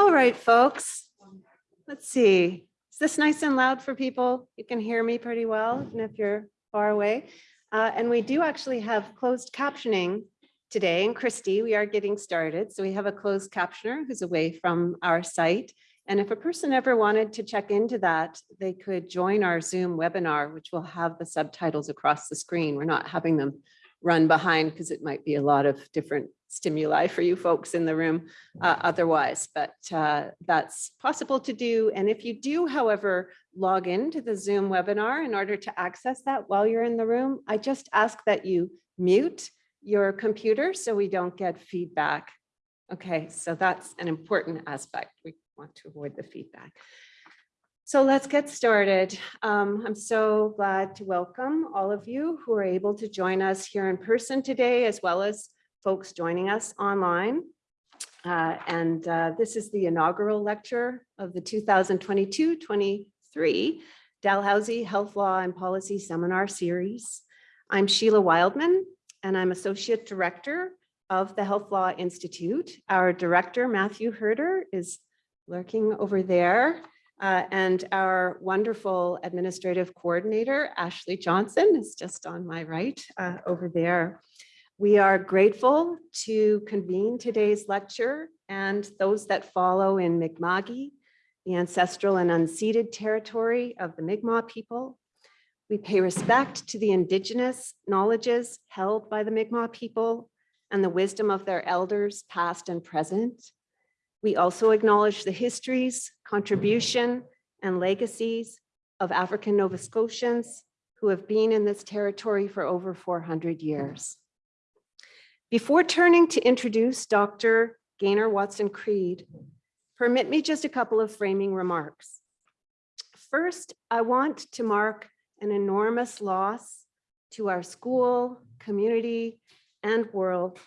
All right, folks. Let's see. Is this nice and loud for people? You can hear me pretty well, even if you're far away. Uh, and we do actually have closed captioning today. And Christy, we are getting started. So we have a closed captioner who's away from our site. And if a person ever wanted to check into that, they could join our Zoom webinar, which will have the subtitles across the screen. We're not having them run behind because it might be a lot of different stimuli for you folks in the room uh, otherwise, but uh, that's possible to do. And if you do, however, log into the Zoom webinar in order to access that while you're in the room, I just ask that you mute your computer so we don't get feedback. Okay, so that's an important aspect. We want to avoid the feedback. So let's get started. Um, I'm so glad to welcome all of you who are able to join us here in person today, as well as folks joining us online. Uh, and uh, this is the inaugural lecture of the 2022-23 Dalhousie Health Law and Policy Seminar Series. I'm Sheila Wildeman, and I'm Associate Director of the Health Law Institute. Our director, Matthew Herder, is lurking over there. Uh, and our wonderful administrative coordinator, Ashley Johnson, is just on my right uh, over there. We are grateful to convene today's lecture and those that follow in Mi'kma'ki, the ancestral and unceded territory of the Mi'kmaq people. We pay respect to the indigenous knowledges held by the Mi'kmaq people and the wisdom of their elders, past and present. We also acknowledge the histories, contribution, and legacies of African Nova Scotians who have been in this territory for over 400 years. Before turning to introduce Dr. Gaynor Watson Creed, permit me just a couple of framing remarks. First, I want to mark an enormous loss to our school, community, and world.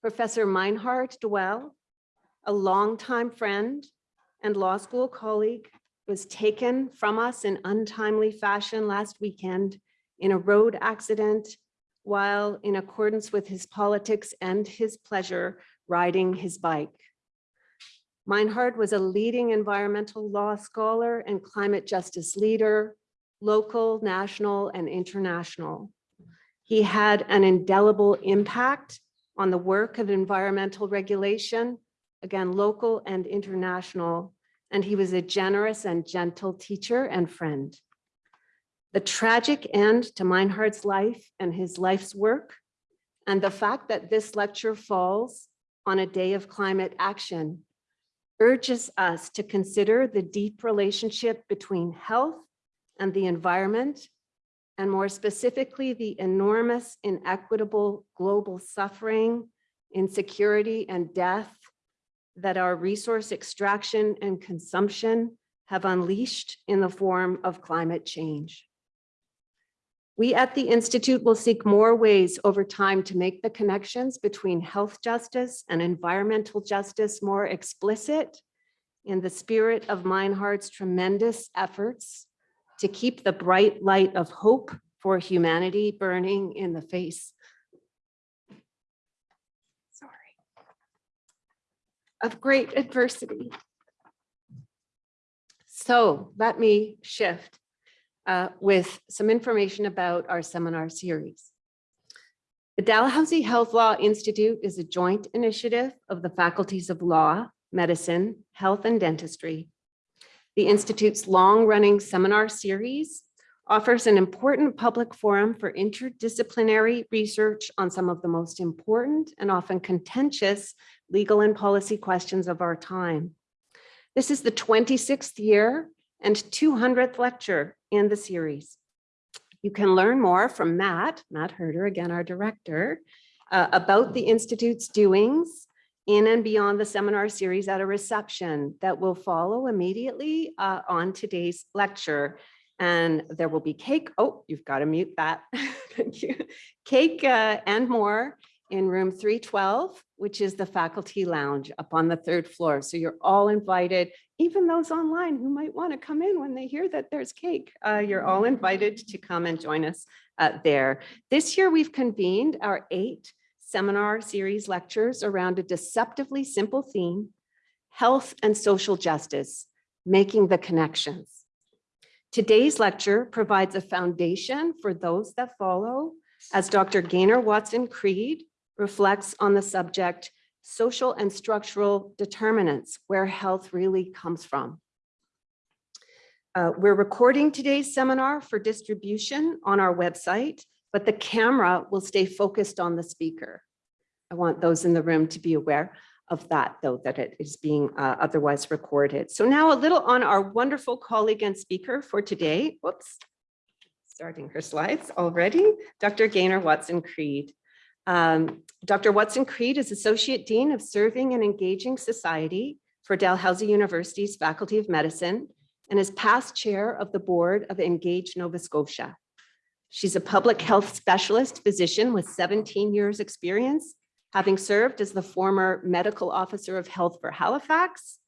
Professor Meinhard Doelle a longtime friend and law school colleague, was taken from us in untimely fashion last weekend in a road accident while in accordance with his politics and his pleasure riding his bike. Meinhard was a leading environmental law scholar and climate justice leader, local, national, and international. He had an indelible impact on the work of environmental regulation again, local and international, and he was a generous and gentle teacher and friend. The tragic end to Meinhard's life and his life's work, and the fact that this lecture falls on a day of climate action urges us to consider the deep relationship between health and the environment, and more specifically, the enormous inequitable global suffering, insecurity, and death that our resource extraction and consumption have unleashed in the form of climate change. We at the Institute will seek more ways over time to make the connections between health justice and environmental justice more explicit in the spirit of Meinhard's tremendous efforts to keep the bright light of hope for humanity burning in the face. Of great adversity. So let me shift uh, with some information about our seminar series. The Dalhousie Health Law Institute is a joint initiative of the faculties of law, medicine, health, and dentistry. The Institute's long-running seminar series offers an important public forum for interdisciplinary research on some of the most important and often contentious legal and policy questions of our time. This is the 26th year and 200th lecture in the series. You can learn more from Matt, Matt Herder, again, our director, uh, about the Institute's doings in and beyond the seminar series at a reception that will follow immediately uh, on today's lecture and there will be cake. Oh, you've got to mute that. Thank you. Cake uh, and more in room 312, which is the faculty lounge up on the third floor. So you're all invited, even those online who might want to come in when they hear that there's cake. Uh, you're all invited to come and join us uh, there. This year we've convened our eight seminar series lectures around a deceptively simple theme, health and social justice, making the connections. Today's lecture provides a foundation for those that follow as Dr. Gaynor Watson Creed reflects on the subject, social and structural determinants, where health really comes from. Uh, we're recording today's seminar for distribution on our website, but the camera will stay focused on the speaker. I want those in the room to be aware of that, though, that it is being uh, otherwise recorded. So now a little on our wonderful colleague and speaker for today. Whoops, starting her slides already. Dr. Gaynor Watson Creed. Um, Dr. Watson Creed is Associate Dean of Serving and Engaging Society for Dalhousie University's Faculty of Medicine and is past chair of the board of Engage Nova Scotia. She's a public health specialist physician with 17 years experience, having served as the former medical officer of health for Halifax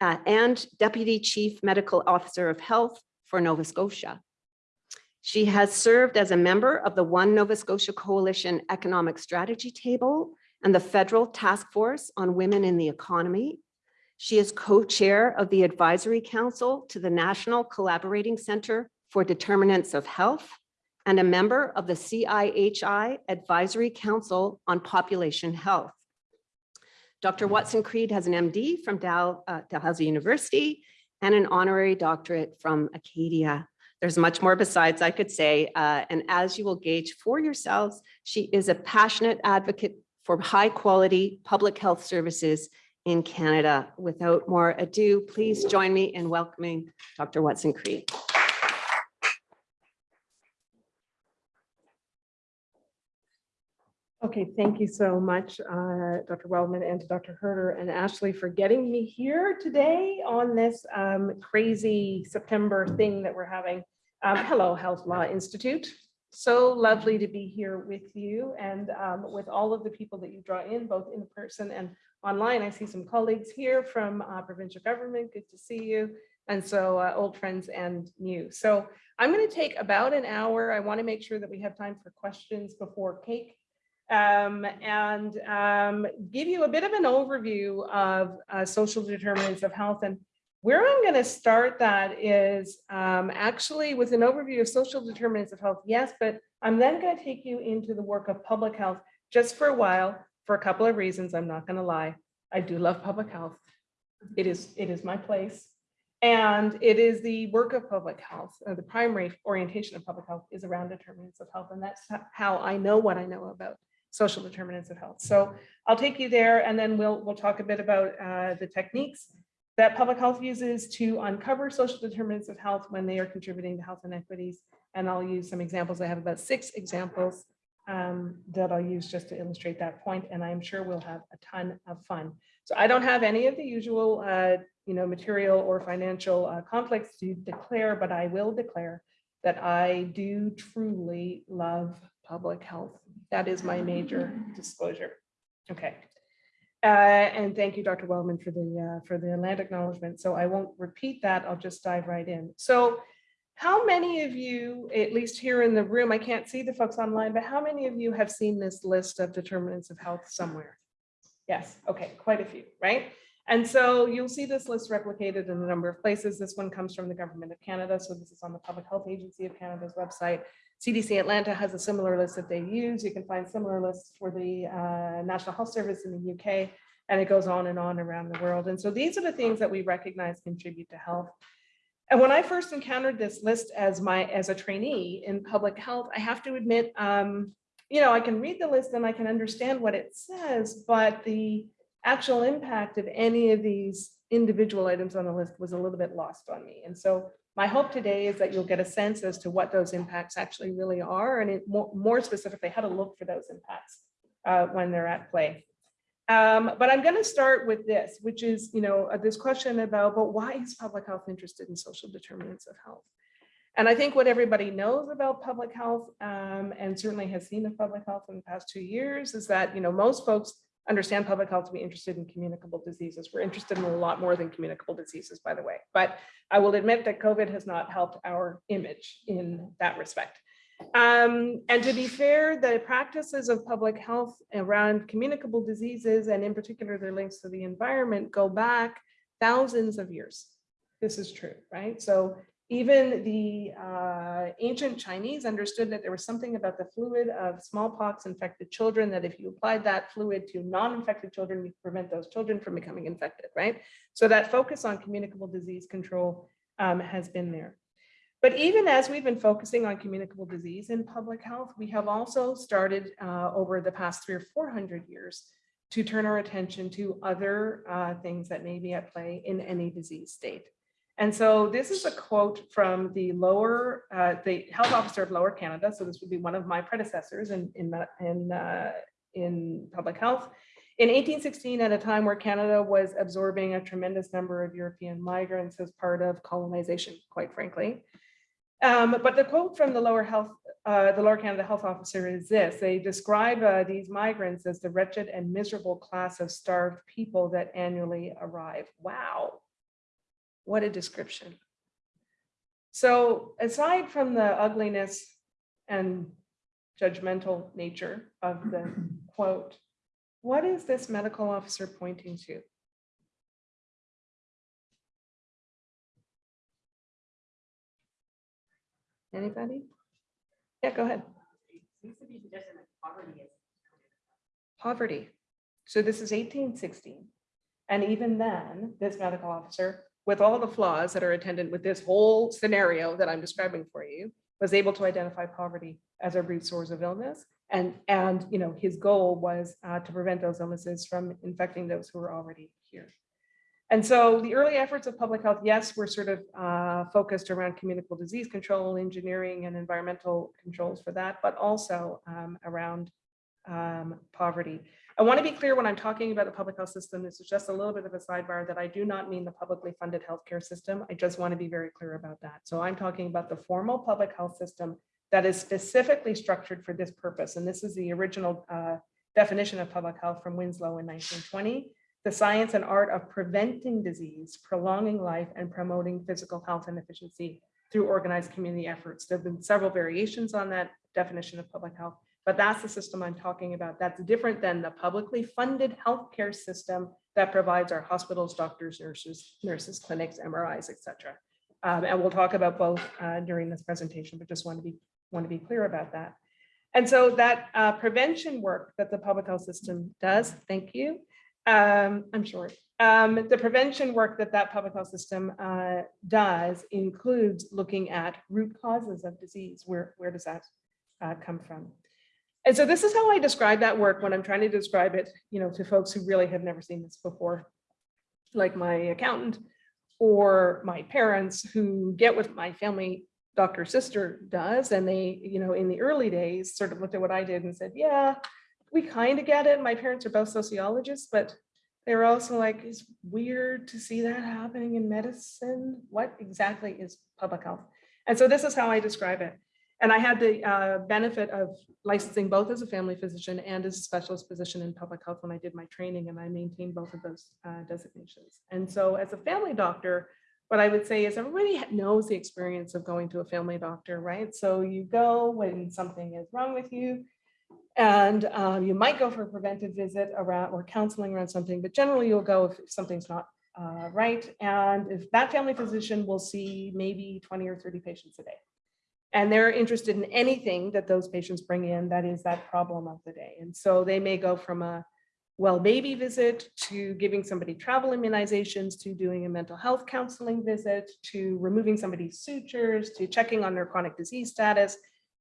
uh, and deputy chief medical officer of health for Nova Scotia. She has served as a member of the One Nova Scotia Coalition Economic Strategy Table and the Federal Task Force on Women in the Economy. She is co-chair of the Advisory Council to the National Collaborating Center for Determinants of Health and a member of the CIHI Advisory Council on Population Health. Dr. Watson Creed has an MD from Dal, uh, Dalhousie University and an honorary doctorate from Acadia. There's much more besides I could say, uh, and as you will gauge for yourselves, she is a passionate advocate for high quality public health services in Canada. Without more ado, please join me in welcoming Dr. Watson Creed. Okay, thank you so much, uh, Dr. Wellman and to Dr. Herder and Ashley for getting me here today on this um, crazy September thing that we're having. Um, Hello, Health Law Institute. So lovely to be here with you and um, with all of the people that you draw in, both in person and online. I see some colleagues here from uh, provincial government. Good to see you. And so uh, old friends and new. So I'm going to take about an hour. I want to make sure that we have time for questions before cake um, and um, give you a bit of an overview of uh, social determinants of health. And where I'm going to start that is um, actually with an overview of social determinants of health, yes, but I'm then going to take you into the work of public health just for a while for a couple of reasons. I'm not going to lie. I do love public health. It is, it is my place. And it is the work of public health, the primary orientation of public health is around determinants of health. And that's how I know what I know about social determinants of health. So I'll take you there and then we'll, we'll talk a bit about uh, the techniques that public health uses to uncover social determinants of health when they are contributing to health inequities. And I'll use some examples. I have about six examples um, that I'll use just to illustrate that point, And I'm sure we'll have a ton of fun. So I don't have any of the usual, uh, you know, material or financial uh, conflicts to declare, but I will declare that I do truly love public health. That is my major disclosure. Okay. Uh, and thank you, Dr. Wellman, for the uh, for the land acknowledgement. So I won't repeat that. I'll just dive right in. So how many of you, at least here in the room, I can't see the folks online, but how many of you have seen this list of determinants of health somewhere? Yes, okay, quite a few, right? And so you'll see this list replicated in a number of places. This one comes from the Government of Canada. So this is on the Public Health Agency of Canada's website. CDC Atlanta has a similar list that they use. You can find similar lists for the uh, National Health Service in the UK, and it goes on and on around the world. And so these are the things that we recognize contribute to health. And when I first encountered this list as my as a trainee in public health, I have to admit, um, you know, I can read the list and I can understand what it says, but the actual impact of any of these individual items on the list was a little bit lost on me. And so my hope today is that you'll get a sense as to what those impacts actually really are and it, more, more specifically how to look for those impacts uh, when they're at play. Um, but I'm going to start with this, which is, you know, uh, this question about, but why is public health interested in social determinants of health? And I think what everybody knows about public health um, and certainly has seen of public health in the past two years is that, you know, most folks understand public health to be interested in communicable diseases. We're interested in a lot more than communicable diseases, by the way. But I will admit that COVID has not helped our image in that respect. Um, and to be fair, the practices of public health around communicable diseases and in particular their links to the environment go back thousands of years. This is true, right? So even the uh, ancient Chinese understood that there was something about the fluid of smallpox infected children, that if you applied that fluid to non-infected children, you prevent those children from becoming infected, right? So that focus on communicable disease control um, has been there. But even as we've been focusing on communicable disease in public health, we have also started uh, over the past three or 400 years to turn our attention to other uh, things that may be at play in any disease state. And so this is a quote from the lower, uh, the health officer of Lower Canada. So this would be one of my predecessors in, in, in, uh, in public health. In 1816, at a time where Canada was absorbing a tremendous number of European migrants as part of colonization, quite frankly. Um, but the quote from the lower health, uh, the Lower Canada Health Officer is this, they describe uh, these migrants as the wretched and miserable class of starved people that annually arrive. Wow. What a description. So aside from the ugliness and judgmental nature of the quote, what is this medical officer pointing to? Anybody? Yeah, go ahead. Poverty. So this is eighteen sixteen. And even then, this medical officer, with all the flaws that are attendant with this whole scenario that I'm describing for you, was able to identify poverty as a root source of illness. And, and, you know, his goal was uh, to prevent those illnesses from infecting those who were already here. And so the early efforts of public health, yes, were sort of uh, focused around communicable disease control, engineering and environmental controls for that, but also um, around um, poverty. I want to be clear when I'm talking about the public health system, this is just a little bit of a sidebar that I do not mean the publicly funded healthcare system. I just want to be very clear about that. So I'm talking about the formal public health system that is specifically structured for this purpose. And this is the original uh, definition of public health from Winslow in 1920 the science and art of preventing disease, prolonging life, and promoting physical health and efficiency through organized community efforts. There have been several variations on that definition of public health, but that's the system I'm talking about. That's different than the publicly funded healthcare system that provides our hospitals, doctors, nurses, nurses, clinics, MRIs, et cetera. Um, and we'll talk about both uh, during this presentation, but just want to be want to be clear about that. And so that uh, prevention work that the public health system does, thank you, um, I'm sure. Um, the prevention work that that public health system uh, does includes looking at root causes of disease. Where, where does that uh, come from? And so this is how I describe that work when I'm trying to describe it, you know, to folks who really have never seen this before, like my accountant or my parents who get what my family doctor sister does. And they, you know, in the early days sort of looked at what I did and said, yeah, we kind of get it. My parents are both sociologists, but they were also like, it's weird to see that happening in medicine. What exactly is public health? And so this is how I describe it. And I had the uh, benefit of licensing both as a family physician and as a specialist physician in public health when I did my training and I maintained both of those uh, designations. And so as a family doctor, what I would say is everybody knows the experience of going to a family doctor, right? So you go when something is wrong with you, and um, you might go for a preventive visit around or counseling around something, but generally you'll go if something's not uh, right. And if that family physician will see maybe 20 or 30 patients a day. And they're interested in anything that those patients bring in that is that problem of the day. And so they may go from a well baby visit to giving somebody travel immunizations to doing a mental health counseling visit to removing somebody's sutures to checking on their chronic disease status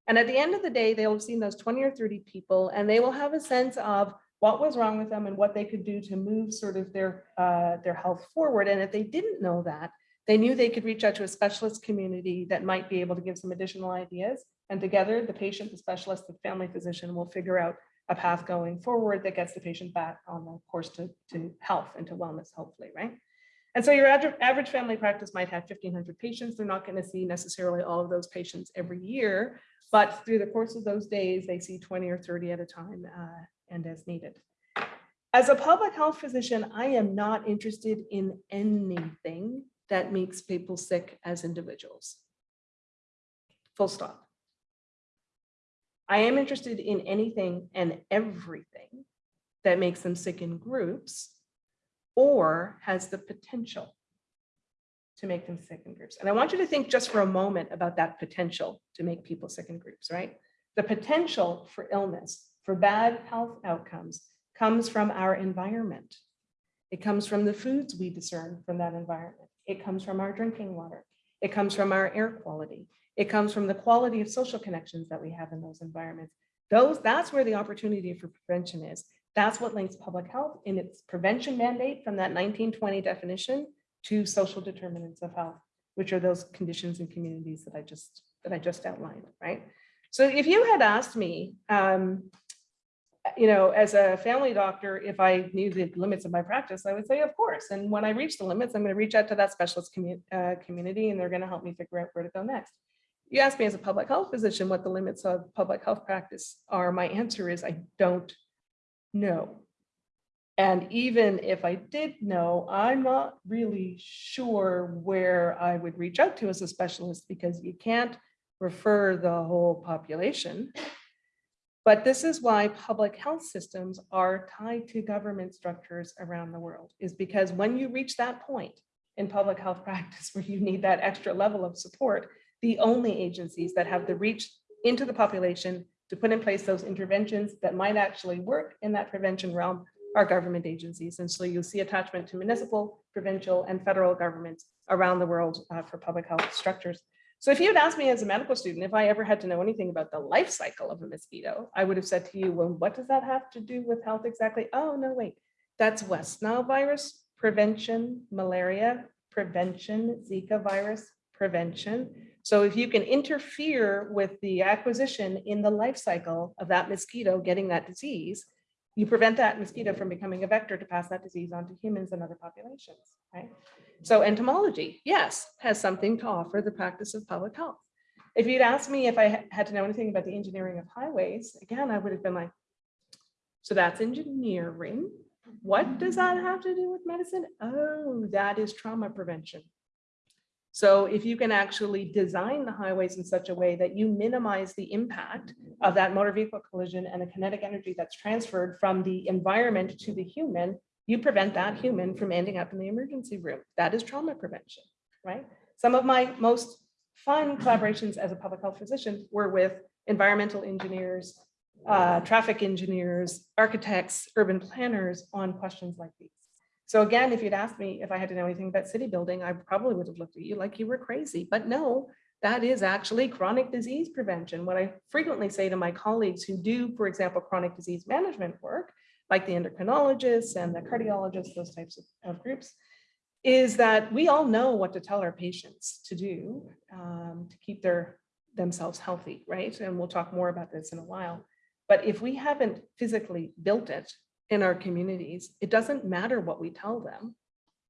and at the end of the day, they'll have seen those 20 or 30 people and they will have a sense of what was wrong with them and what they could do to move sort of their, uh, their health forward. And if they didn't know that, they knew they could reach out to a specialist community that might be able to give some additional ideas. And together, the patient, the specialist, the family physician will figure out a path going forward that gets the patient back on the course to, to health and to wellness, hopefully, right? And so your average, family practice might have 1500 patients. They're not going to see necessarily all of those patients every year, but through the course of those days, they see 20 or 30 at a time uh, and as needed. As a public health physician, I am not interested in anything that makes people sick as individuals. Full stop. I am interested in anything and everything that makes them sick in groups or has the potential to make them sick in groups. And I want you to think just for a moment about that potential to make people sick in groups, right? The potential for illness, for bad health outcomes comes from our environment. It comes from the foods we discern from that environment. It comes from our drinking water. It comes from our air quality. It comes from the quality of social connections that we have in those environments. Those, that's where the opportunity for prevention is. That's what links public health in its prevention mandate from that 1920 definition to social determinants of health, which are those conditions and communities that I just, that I just outlined, right? So if you had asked me, um, you know, as a family doctor, if I knew the limits of my practice, I would say, of course. And when I reach the limits, I'm going to reach out to that specialist commu- uh, community and they're going to help me figure out where to go next. You ask me as a public health physician what the limits of public health practice are, my answer is I don't know. And even if I did know, I'm not really sure where I would reach out to as a specialist because you can't refer the whole population. But this is why public health systems are tied to government structures around the world, is because when you reach that point in public health practice where you need that extra level of support, the only agencies that have the reach into the population to put in place those interventions that might actually work in that prevention realm are government agencies. And so you'll see attachment to municipal, provincial, and federal governments around the world uh, for public health structures. So if you had asked me as a medical student, if I ever had to know anything about the life cycle of a mosquito, I would have said to you, well, what does that have to do with health exactly? Oh, no, wait, that's West Nile virus, prevention, malaria, prevention, Zika virus, prevention. So if you can interfere with the acquisition in the life cycle of that mosquito getting that disease, you prevent that mosquito from becoming a vector to pass that disease on to humans and other populations, right? So entomology, yes, has something to offer the practice of public health. If you'd asked me if I had to know anything about the engineering of highways, again, I would have been like, so that's engineering. What does that have to do with medicine? Oh, that is trauma prevention. So if you can actually design the highways in such a way that you minimize the impact of that motor vehicle collision and the kinetic energy that's transferred from the environment to the human, you prevent that human from ending up in the emergency room. That is trauma prevention, right? Some of my most fun collaborations as a public health physician were with environmental engineers, uh, traffic engineers, architects, urban planners on questions like these. So again, if you'd asked me if I had to know anything about city building, I probably would have looked at you like you were crazy, but no, that is actually chronic disease prevention. What I frequently say to my colleagues who do, for example, chronic disease management work, like the endocrinologists and the cardiologists, those types of, of groups, is that we all know what to tell our patients to do um, to keep their themselves healthy, right? And we'll talk more about this in a while. But if we haven't physically built it in our communities, it doesn't matter what we tell them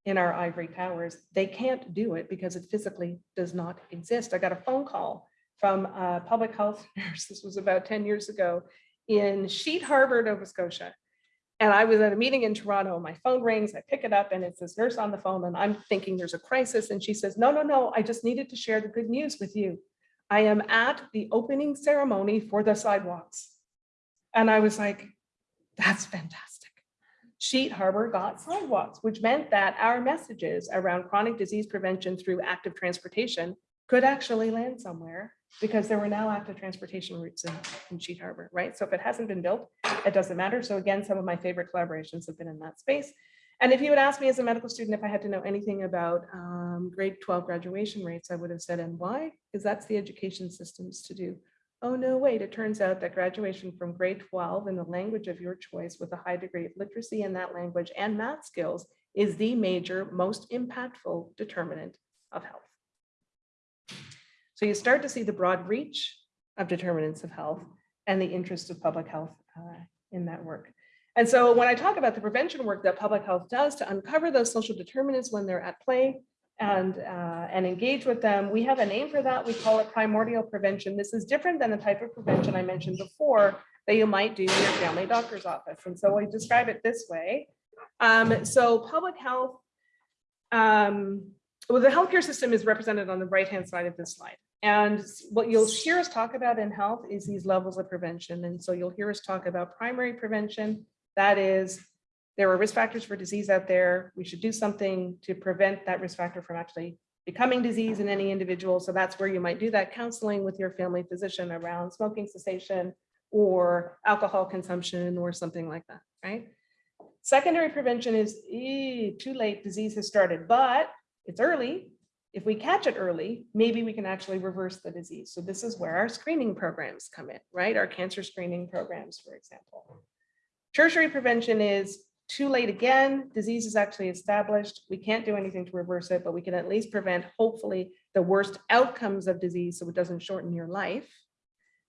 in our ivory towers. They can't do it because it physically does not exist. I got a phone call from a public health nurse. This was about 10 years ago in Sheet Harbor, Nova Scotia. And I was at a meeting in Toronto. My phone rings, I pick it up and it's this nurse on the phone and I'm thinking there's a crisis. And she says, no, no, no, I just needed to share the good news with you. I am at the opening ceremony for the sidewalks. And I was like, that's fantastic. Sheet Harbor got sidewalks, which meant that our messages around chronic disease prevention through active transportation could actually land somewhere because there were now active transportation routes in, in Sheet Harbor, right? So if it hasn't been built, it doesn't matter. So again, some of my favorite collaborations have been in that space. And if you would ask me as a medical student if I had to know anything about um, grade 12 graduation rates, I would have said, and why? Because that's the education systems to do. Oh, no, wait, it turns out that graduation from grade 12 in the language of your choice with a high degree of literacy in that language and math skills is the major, most impactful determinant of health. So you start to see the broad reach of determinants of health and the interest of public health uh, in that work. And so when I talk about the prevention work that public health does to uncover those social determinants when they're at play and, uh, and engage with them, we have a name for that. We call it primordial prevention. This is different than the type of prevention I mentioned before that you might do in your family doctor's office. And so we describe it this way. Um, so public health um, well, the healthcare system is represented on the right-hand side of this slide. And what you'll hear us talk about in health is these levels of prevention. And so you'll hear us talk about primary prevention. That is, there are risk factors for disease out there. We should do something to prevent that risk factor from actually becoming disease in any individual. So that's where you might do that counseling with your family physician around smoking cessation or alcohol consumption or something like that, right? Secondary prevention is eh, too late, disease has started, but it's early. If we catch it early, maybe we can actually reverse the disease. So this is where our screening programs come in, right? Our cancer screening programs, for example. Tertiary prevention is too late again, disease is actually established. We can't do anything to reverse it, but we can at least prevent, hopefully, the worst outcomes of disease so it doesn't shorten your life.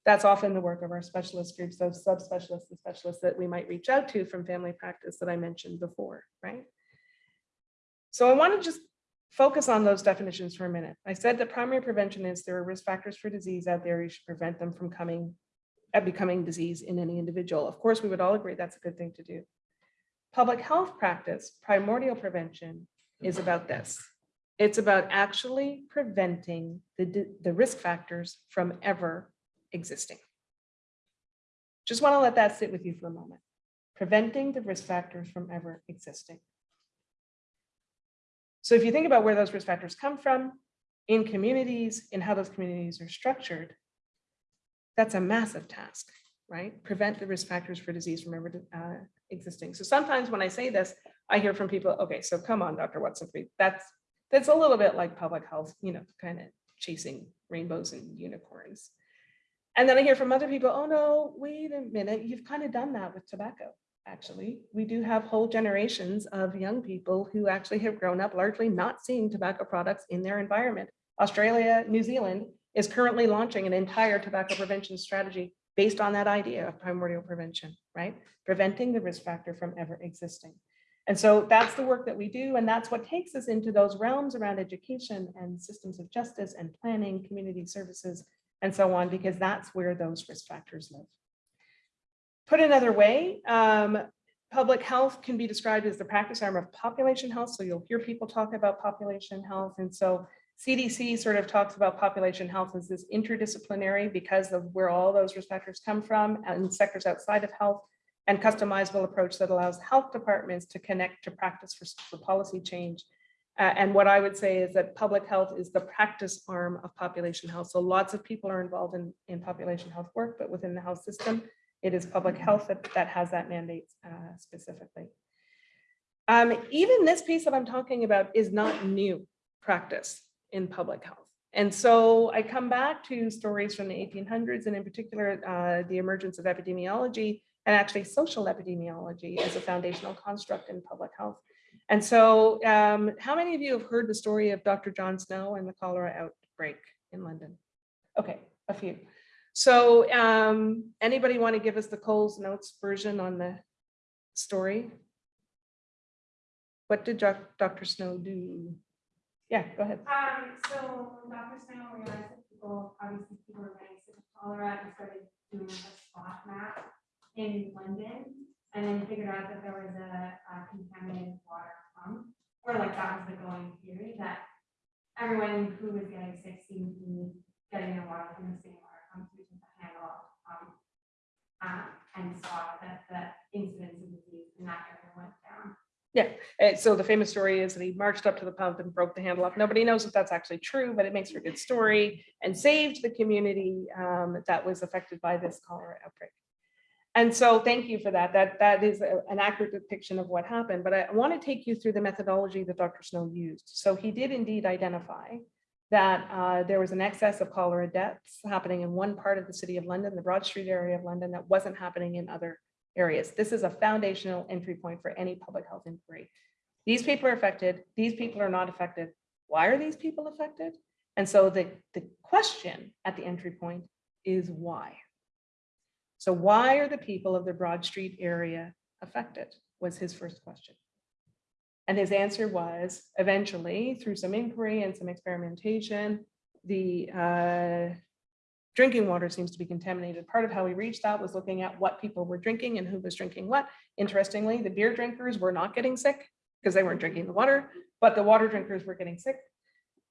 That's often the work of our specialist groups, those subspecialists and specialists that we might reach out to from family practice that I mentioned before, right? So I want to just focus on those definitions for a minute. I said that primary prevention is there are risk factors for disease out there. You should prevent them from coming, uh, becoming disease in any individual. Of course, we would all agree that's a good thing to do. Public health practice, primordial prevention is about this. It's about actually preventing the, the risk factors from ever existing. Just want to let that sit with you for a moment. Preventing the risk factors from ever existing. So if you think about where those risk factors come from, in communities, in how those communities are structured, that's a massive task, right? Prevent the risk factors for disease from ever uh, existing. So sometimes when I say this, I hear from people, okay, so come on, Dr. Watson, that's, that's a little bit like public health, you know, kind of chasing rainbows and unicorns. And then I hear from other people, oh no, wait a minute, you've kind of done that with tobacco. Actually, we do have whole generations of young people who actually have grown up largely not seeing tobacco products in their environment. Australia, New Zealand is currently launching an entire tobacco prevention strategy based on that idea of primordial prevention, right? Preventing the risk factor from ever existing. And so that's the work that we do. And that's what takes us into those realms around education and systems of justice and planning, community services, and so on, because that's where those risk factors live. Put another way, um, public health can be described as the practice arm of population health. So you'll hear people talk about population health. And so CDC sort of talks about population health as this interdisciplinary because of where all those risk factors come from and sectors outside of health and customizable approach that allows health departments to connect to practice for, for policy change. Uh, and what I would say is that public health is the practice arm of population health. So lots of people are involved in, in population health work, but within the health system, it is public health that, that has that mandate uh, specifically. Um, even this piece that I'm talking about is not new practice in public health. And so I come back to stories from the 1800s and in particular, uh, the emergence of epidemiology and actually social epidemiology as a foundational construct in public health. And so um, how many of you have heard the story of Dr. John Snow and the cholera outbreak in London? Okay, a few. So um, anybody want to give us the Coles Notes version on the story? What did Dr. Snow do? Yeah, go ahead. Um, so Dr. Snow realized that people, obviously people were getting sick of cholera and started doing a spot map in London. And then figured out that there was a a contaminated water pump, or like that was the going theory, that everyone who was getting sick seemed to be getting their water from the same water pump, which is a handle off the pump. Um, and saw that the incidence of disease in that area went down. Uh, So the famous story is that he marched up to the pump and broke the handle off. Nobody knows if that's actually true, but it makes for a good story and saved the community um, that was affected by this cholera outbreak. And so thank you for that. That that is a- an accurate depiction of what happened, but I want to take you through the methodology that Dr. Snow used. So he did indeed identify that uh, there was an excess of cholera deaths happening in one part of the city of London, the Broad Street area of London, that wasn't happening in other areas. This is a foundational entry point for any public health inquiry. These people are affected, these people are not affected. Why are these people affected? And so the, the question at the entry point is why? So why are the people of the Broad Street area affected was his first question. And his answer was eventually through some inquiry and some experimentation, the uh, drinking water seems to be contaminated. Part of how we reached that was looking at what people were drinking and who was drinking what. Interestingly, the beer drinkers were not getting sick because they weren't drinking the water, but the water drinkers were getting sick.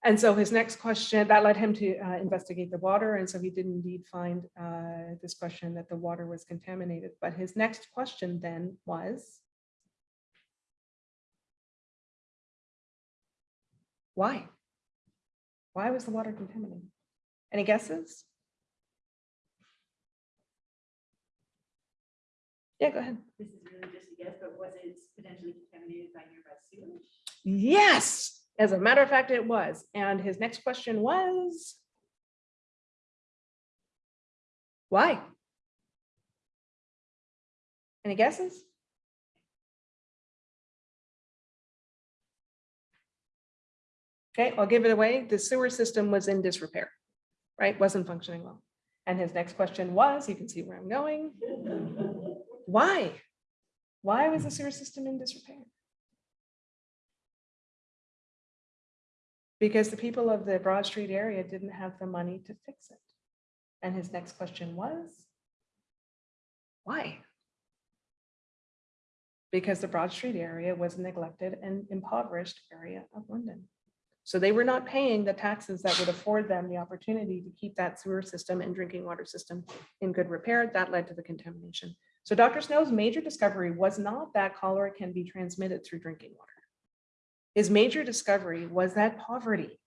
And so his next question, that led him to uh, investigate the water. And so he did indeed find uh, this question that the water was contaminated. But his next question then was, why? Why was the water contaminated? Any guesses? Yeah, go ahead. This is really just a guess, but was it potentially contaminated by nearby sewage? Yes, as a matter of fact, it was. And his next question was, why? Any guesses? Okay, I'll give it away. The sewer system was in disrepair, right? Wasn't functioning well. And his next question was, you can see where I'm going. Why? Why was the sewer system in disrepair? Because the people of the Broad Street area didn't have the money to fix it. And his next question was, why? Because the Broad Street area was a neglected and impoverished area of London. So they were not paying the taxes that would afford them the opportunity to keep that sewer system and drinking water system in good repair. That led to the contamination. So Dr. Snow's major discovery was not that cholera can be transmitted through drinking water. His major discovery was that poverty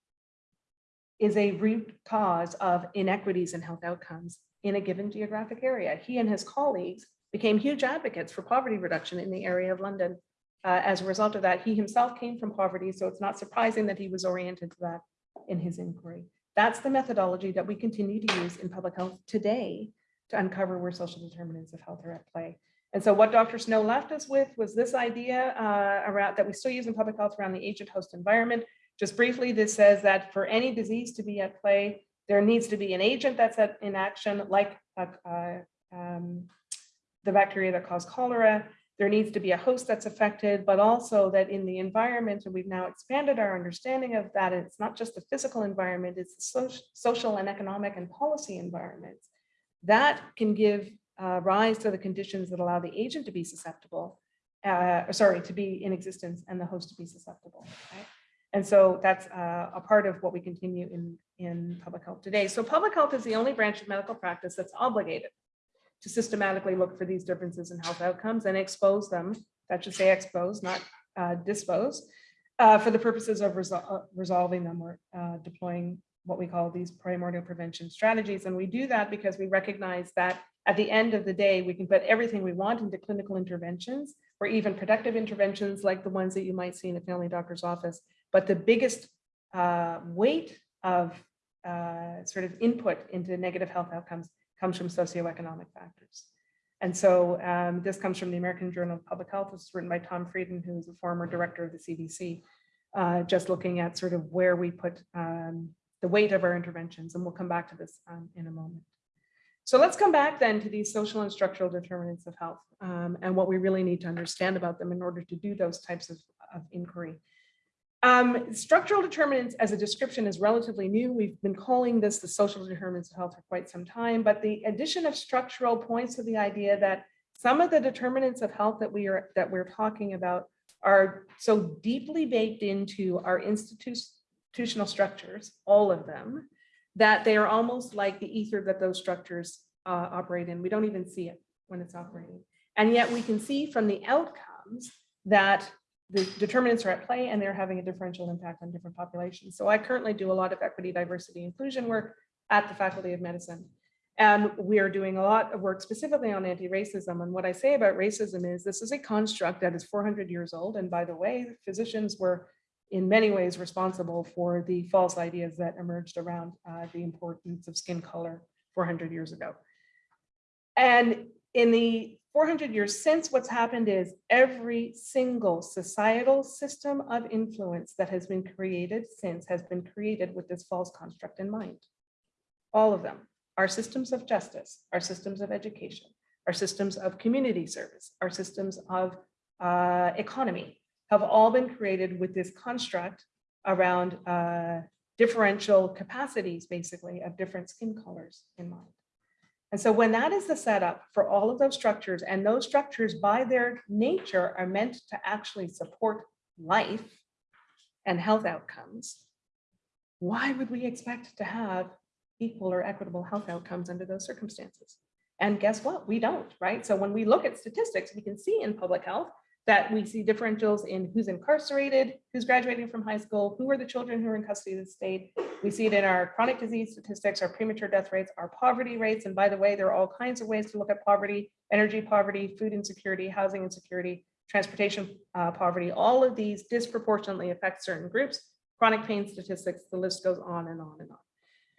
is a root cause of inequities in health outcomes in a given geographic area. He and his colleagues became huge advocates for poverty reduction in the area of London. Uh, as a result of that, he himself came from poverty, so it's not surprising that he was oriented to that in his inquiry. That's the methodology that we continue to use in public health today to uncover where social determinants of health are at play. And so what Dr. Snow left us with was this idea uh, around that we still use in public health around the agent host environment. Just briefly, this says that for any disease to be at play, there needs to be an agent that's at, in action, like uh, uh, um, the bacteria that cause cholera. There needs to be a host that's affected, but also that in the environment, and we've now expanded our understanding of that, it's not just the physical environment, it's the social, social and economic and policy environments. That can give uh, rise to the conditions that allow the agent to be susceptible, uh, sorry, to be in existence and the host to be susceptible. Right? And so that's uh, a part of what we continue in, in public health today. So public health is the only branch of medical practice that's obligated to systematically look for these differences in health outcomes and expose them, that should say expose, not uh, dispose, uh, for the purposes of resol uh, resolving them or deploying what we call these primordial prevention strategies. And we do that because we recognize that at the end of the day, we can put everything we want into clinical interventions or even productive interventions like the ones that you might see in a family doctor's office. But the biggest uh, weight of uh, sort of input into negative health outcomes comes from socioeconomic factors. And so um, this comes from the American Journal of Public Health. It's written by Tom Frieden, who's a former director of the CDC, uh, just looking at sort of where we put um, the weight of our interventions. And we'll come back to this um, in a moment. So let's come back then to these social and structural determinants of health um, and what we really need to understand about them in order to do those types of, of inquiry. Um, structural determinants as a description is relatively new. We've been calling this the social determinants of health for quite some time, but the addition of structural points to the idea that some of the determinants of health that we are that we're talking about are so deeply baked into our institutional structures, all of them, that they are almost like the ether that those structures uh, operate in. We don't even see it when it's operating. And yet we can see from the outcomes that the determinants are at play and they're having a differential impact on different populations. So I currently do a lot of equity, diversity, inclusion work at the Faculty of Medicine. And we are doing a lot of work specifically on anti-racism. And what I say about racism is this is a construct that is 400 years old. And by the way, physicians were in many ways responsible for the false ideas that emerged around uh, the importance of skin color 400 years ago. And in the 400 years since, what's happened is every single societal system of influence that has been created since has been created with this false construct in mind. All of them, our systems of justice, our systems of education, our systems of community service, our systems of uh, economy, have all been created with this construct around uh, differential capacities, basically, of different skin colors in mind. And so when that is the setup for all of those structures, and those structures by their nature are meant to actually support life and health outcomes, why would we expect to have equal or equitable health outcomes under those circumstances? And guess what? We don't, right? So when we look at statistics, we can see in public health that we see differentials in who's incarcerated, who's graduating from high school, who are the children who are in custody of the state. We see it in our chronic disease statistics, our premature death rates, our poverty rates. And by the way, there are all kinds of ways to look at poverty, energy poverty, food insecurity, housing insecurity, transportation uh, poverty. All of these disproportionately affect certain groups. Chronic pain statistics, the list goes on and on and on.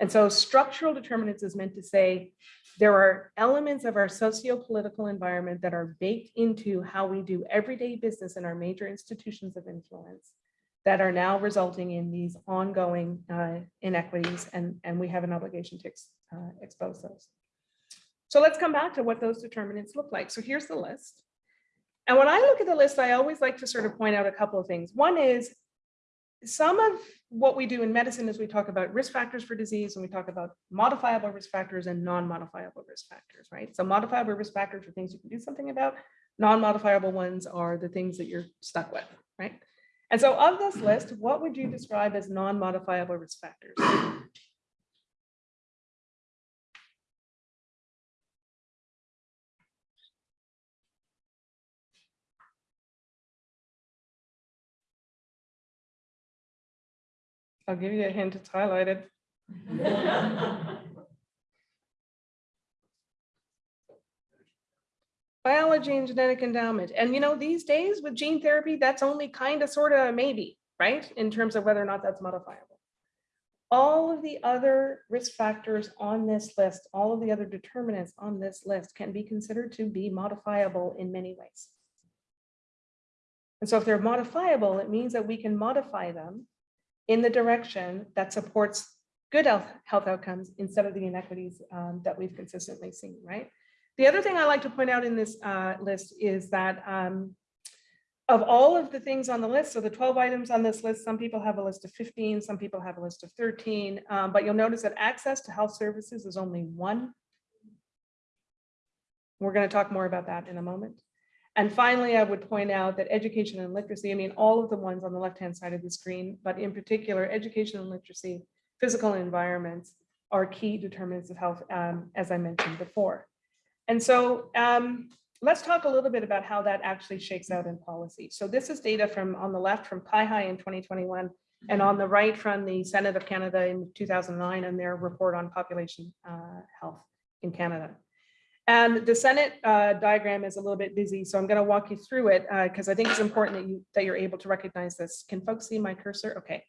And so structural determinants is meant to say there are elements of our socio-political environment that are baked into how we do everyday business in our major institutions of influence that are now resulting in these ongoing uh, inequities, and, and we have an obligation to ex- uh, expose those. So let's come back to what those determinants look like. So here's the list. And when I look at the list, I always like to sort of point out a couple of things. One is some of what we do in medicine is we talk about risk factors for disease and we talk about modifiable risk factors and non-modifiable risk factors, right? So modifiable risk factors are things you can do something about. Non-modifiable ones are the things that you're stuck with, right? And so of this list, what would you describe as non-modifiable risk factors? I'll give you a hint, it's highlighted. Biology and genetic endowment. And you know, these days with gene therapy, that's only kind of sort of maybe, right? In terms of whether or not that's modifiable. All of the other risk factors on this list, all of the other determinants on this list can be considered to be modifiable in many ways. And so if they're modifiable, it means that we can modify them in the direction that supports good health, health outcomes instead of the inequities um, that we've consistently seen, right? The other thing I like to point out in this uh, list is that um, of all of the things on the list, so the 12 items on this list, some people have a list of 15, some people have a list of 13, um, but you'll notice that access to health services is only one. We're going to talk more about that in a moment. And finally, I would point out that education and literacy, I mean, all of the ones on the left-hand side of the screen, but in particular, education and literacy, physical environments are key determinants of health, um, as I mentioned before. And so um, let's talk a little bit about how that actually shakes out in policy. So this is data from on the left from Pi in 2021 and on the right from the Senate of Canada in 2009 and their report on population uh, health in Canada. And the Senate uh, diagram is a little bit busy, so I'm going to walk you through it because I think it's important that you that you're able to recognize this. Can folks see my cursor? Okay.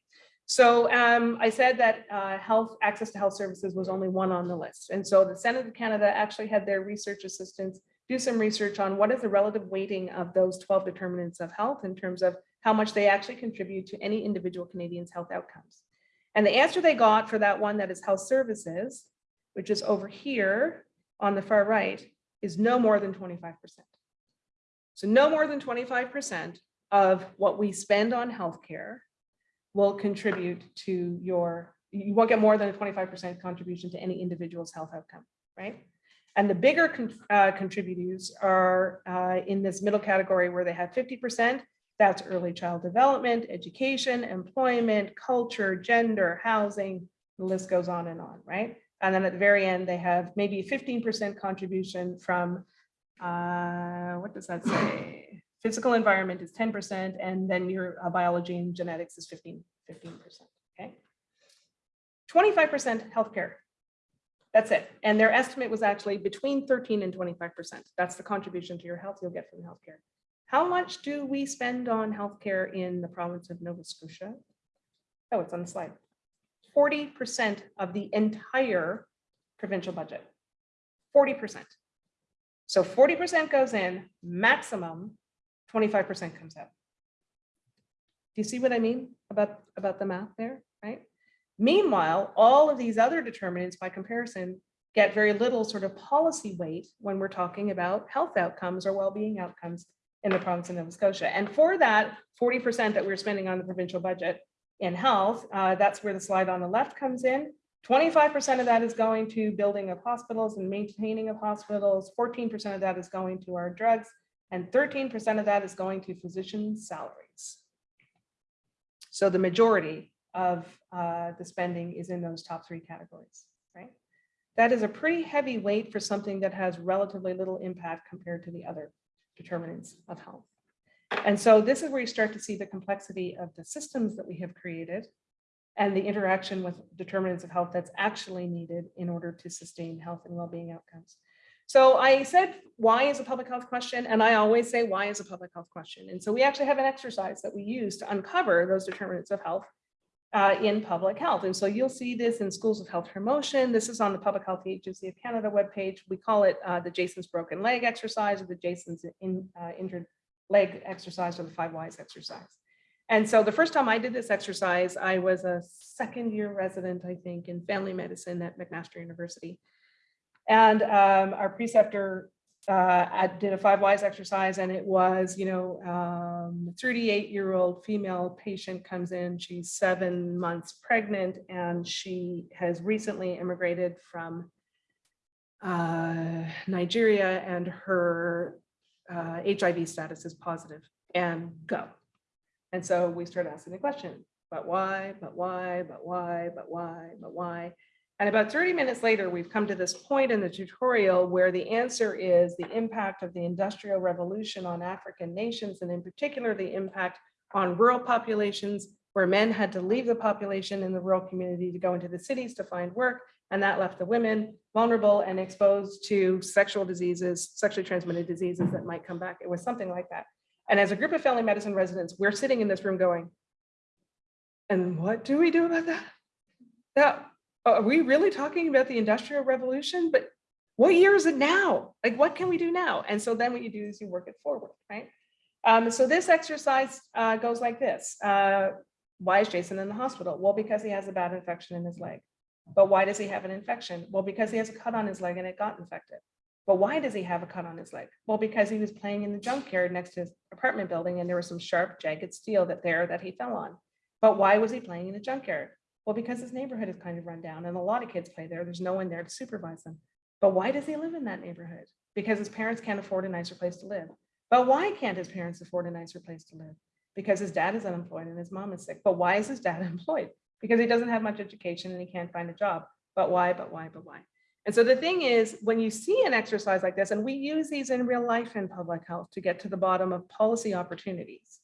So um, I said that uh, health access to health services was only one on the list. And so the Senate of Canada actually had their research assistants do some research on what is the relative weighting of those 12 determinants of health in terms of how much they actually contribute to any individual Canadian's health outcomes. And the answer they got for that one that is health services, which is over here on the far right, is no more than 25%. So no more than 25% of what we spend on healthcare will contribute to your, you won't get more than a 25% contribution to any individual's health outcome, right? And the bigger con uh, contributors are uh, in this middle category where they have 50%. That's early child development, education, employment, culture, gender, housing, the list goes on and on, right? And then at the very end, they have maybe 15% contribution from, uh, what does that say? Physical environment is 10%, and then your uh, biology and genetics is 15, 15%, okay? 25% healthcare. That's it. And their estimate was actually between 13 and 25%. That's the contribution to your health you'll get from healthcare. How much do we spend on healthcare in the province of Nova Scotia? Oh, it's on the slide. 40% of the entire provincial budget. 40%. So 40% goes in, maximum 25% comes out. Do you see what I mean about, about the math there, right? Meanwhile, all of these other determinants by comparison get very little sort of policy weight when we're talking about health outcomes or well-being outcomes in the province of Nova Scotia. And for that 40% that we're spending on the provincial budget in health, uh, that's where the slide on the left comes in. 25% of that is going to building of hospitals and maintaining of hospitals. 14% of that is going to our drugs and 13% of that is going to physician salaries. So the majority of uh, the spending is in those top three categories, right? That is a pretty heavy weight for something that has relatively little impact compared to the other determinants of health. And so this is where you start to see the complexity of the systems that we have created and the interaction with determinants of health that's actually needed in order to sustain health and well-being outcomes. So I said, why is a public health question? And I always say, why is a public health question? And so we actually have an exercise that we use to uncover those determinants of health uh, in public health. And so you'll see this in schools of health promotion. This is on the Public Health Agency of Canada webpage. We call it uh, the Jason's broken leg exercise or the Jason's in, uh, injured leg exercise or the five whys exercise. And so the first time I did this exercise, I was a second year resident, I think, in family medicine at McMaster University. And um, our preceptor uh, did a five whys exercise and it was, you know, um, 38 year old female patient comes in, she's seven months pregnant and she has recently immigrated from uh, Nigeria and her uh, HIV status is positive and go. And so we start asking the question, but why, but why, but why, but why, but why? And about 30 minutes later, we've come to this point in the tutorial where the answer is the impact of the Industrial Revolution on African nations, and in particular, the impact on rural populations where men had to leave the population in the rural community to go into the cities to find work. And that left the women vulnerable and exposed to sexual diseases, sexually transmitted diseases that might come back. It was something like that. And as a group of family medicine residents, we're sitting in this room going, and what do we do about that? That are we really talking about the industrial revolution? But what year is it now? Like, what can we do now? And so then what you do is you work it forward, right? Um, so this exercise uh, goes like this. Uh, why is Jason in the hospital? Well, because he has a bad infection in his leg. But why does he have an infection? Well, because he has a cut on his leg and it got infected. But why does he have a cut on his leg? Well, because he was playing in the junkyard next to his apartment building and there was some sharp jagged steel that there that he fell on. But why was he playing in the junkyard? Well, because his neighborhood is kind of run down and a lot of kids play there. There's no one there to supervise them. But why does he live in that neighborhood? Because his parents can't afford a nicer place to live. But why can't his parents afford a nicer place to live? Because his dad is unemployed and his mom is sick. But why is his dad employed? Because he doesn't have much education and he can't find a job. But why, but why, but why? And so the thing is, when you see an exercise like this, and we use these in real life in public health to get to the bottom of policy opportunities.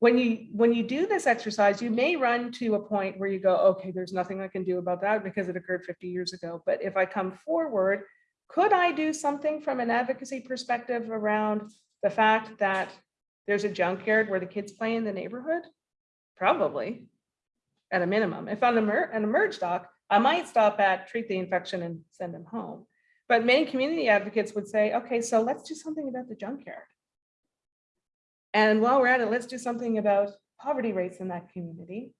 When you, when you do this exercise, you may run to a point where you go, okay, there's nothing I can do about that because it occurred 50 years ago. But if I come forward, could I do something from an advocacy perspective around the fact that there's a junkyard where the kids play in the neighborhood? Probably, at a minimum. If I'm emer- an emerge doc, I might stop at treat the infection and send them home. But many community advocates would say, okay, so let's do something about the junkyard. And while we're at it, let's do something about poverty rates in that community.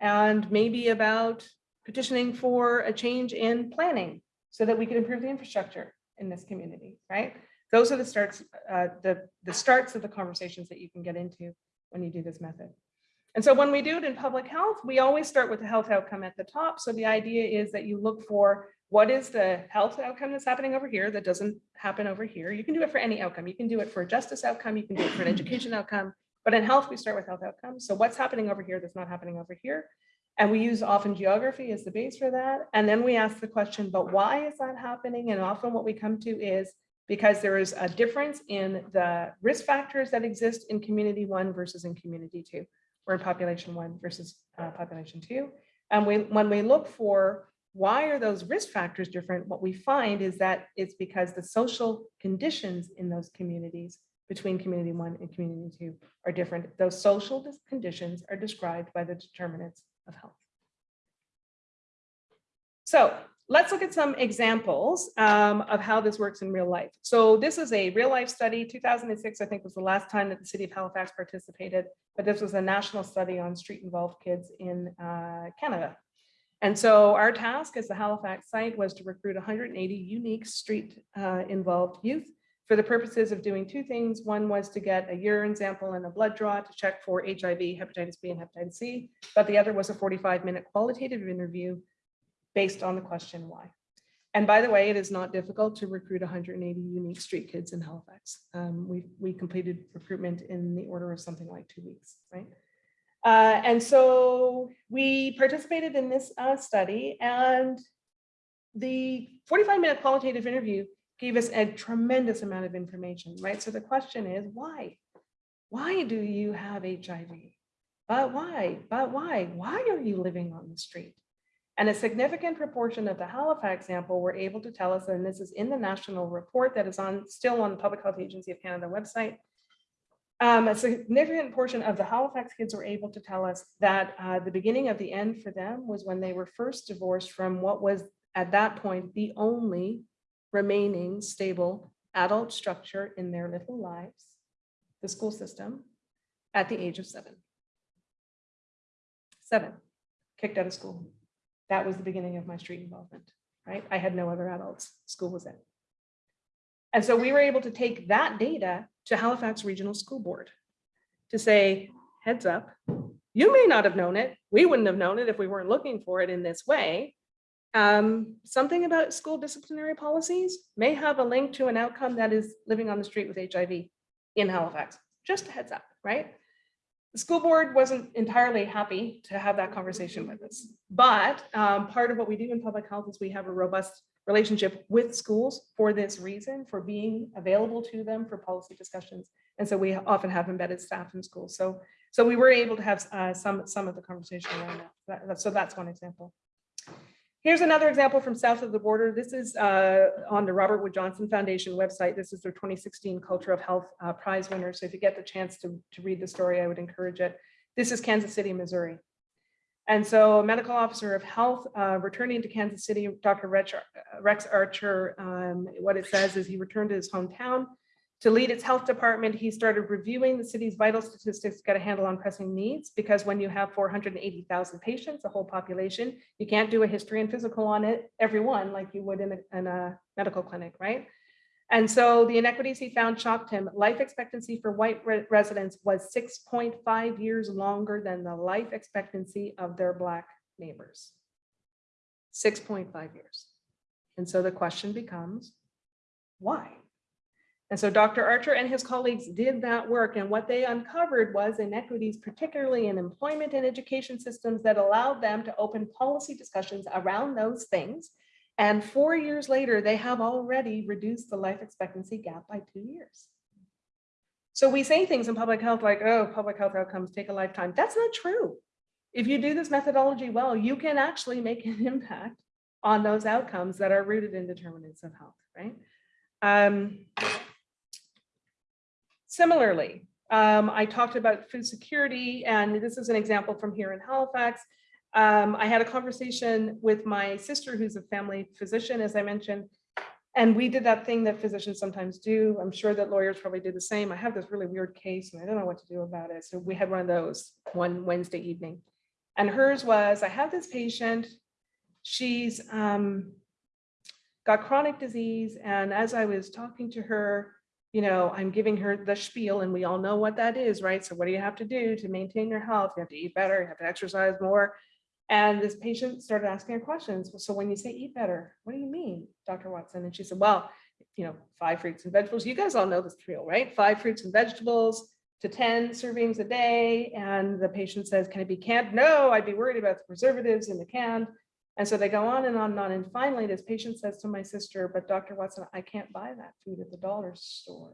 And maybe about petitioning for a change in planning so that we can improve the infrastructure in this community, right? Those are the starts, uh, the, the starts of the conversations that you can get into when you do this method. And so when we do it in public health, we always start with the health outcome at the top. So the idea is that you look for what is the health outcome that's happening over here that doesn't happen over here. You can do it for any outcome. You can do it for a justice outcome. You can do it for an education outcome. But in health, we start with health outcomes. So what's happening over here that's not happening over here? And we use often geography as the base for that. And then we ask the question, but why is that happening? And often what we come to is because there is a difference in the risk factors that exist in community one versus in community two or in population one versus uh, population two. And we, when we look for why are those risk factors different, what we find is that it's because the social conditions in those communities between community one and community two are different. Those social conditions are described by the determinants of health. So let's look at some examples um, of how this works in real life. So this is a real life study. 2006, I think, was the last time that the city of Halifax participated, but this was a national study on street involved kids in uh, Canada. And so our task as the Halifax site was to recruit 180 unique street uh, involved youth for the purposes of doing two things. One was to get a urine sample and a blood draw to check for HIV, hepatitis B, and hepatitis C. But the other was a 45 minute qualitative interview based on the question why. And by the way, it is not difficult to recruit 180 unique street kids in Halifax. Um, we, we completed recruitment in the order of something like two weeks, right? Uh, and so we participated in this uh, study and the 45 minute qualitative interview gave us a tremendous amount of information, right? So the question is why? Why do you have HIV? But why? But why? Why are you living on the street? And a significant proportion of the Halifax sample were able to tell us, and this is in the national report that is on, still on the Public Health Agency of Canada website. Um, a significant portion of the Halifax kids were able to tell us that uh, the beginning of the end for them was when they were first divorced from what was at that point the only remaining stable adult structure in their little lives, the school system, at the age of seven. Seven, kicked out of school. That was the beginning of my street involvement, right? I had no other adults. School was it. And so we were able to take that data to Halifax Regional School Board to say, heads up, you may not have known it. We wouldn't have known it if we weren't looking for it in this way. Um, something about school disciplinary policies may have a link to an outcome that is living on the street with HIV in Halifax. Just a heads up, right? The school board wasn't entirely happy to have that conversation with us. But um, part of what we do in public health is we have a robust relationship with schools for this reason, for being available to them for policy discussions. And so we often have embedded staff in schools. So, so we were able to have uh, some, some of the conversation around that. So that's one example. Here's another example from south of the border. This is uh, on the Robert Wood Johnson Foundation website. This is their 2016 Culture of Health uh, Prize winner. So if you get the chance to, to read the story, I would encourage it. This is Kansas City, Missouri. And so a medical officer of health uh, returning to Kansas City, Dr. Rex, Rex Archer, um, what it says is he returned to his hometown to lead its health department. He started reviewing the city's vital statistics to get a handle on pressing needs because when you have 480,000 patients, a whole population, you can't do a history and physical on it, everyone like you would in a, in a medical clinic, right? And so the inequities he found shocked him. Life expectancy for white re residents was 6.5 years longer than the life expectancy of their black neighbors. 6.5 years. And so the question becomes, why? And so Dr. Archer and his colleagues did that work and what they uncovered was inequities, particularly in employment and education systems that allowed them to open policy discussions around those things and four years later, they have already reduced the life expectancy gap by two years. So we say things in public health like, oh, public health outcomes take a lifetime. That's not true. If you do this methodology well, you can actually make an impact on those outcomes that are rooted in determinants of health, right? Um, similarly, um, I talked about food security, and this is an example from here in Halifax. Um, I had a conversation with my sister, who's a family physician, as I mentioned, and we did that thing that physicians sometimes do. I'm sure that lawyers probably do the same. I have this really weird case and I don't know what to do about it. So we had one of those one Wednesday evening. And hers was, I have this patient, she's um, got chronic disease. And as I was talking to her, you know, I'm giving her the spiel and we all know what that is, right? So what do you have to do to maintain your health? You have to eat better, you have to exercise more. And this patient started asking her questions. So when you say eat better, what do you mean, Dr. Watson? And she said, well, you know, five fruits and vegetables. You guys all know this drill, right? Five fruits and vegetables to 10 servings a day. And the patient says, can it be canned? No, I'd be worried about the preservatives in the can. And so they go on and on and on. And finally, this patient says to my sister, but Dr. Watson, I can't buy that food at the dollar store.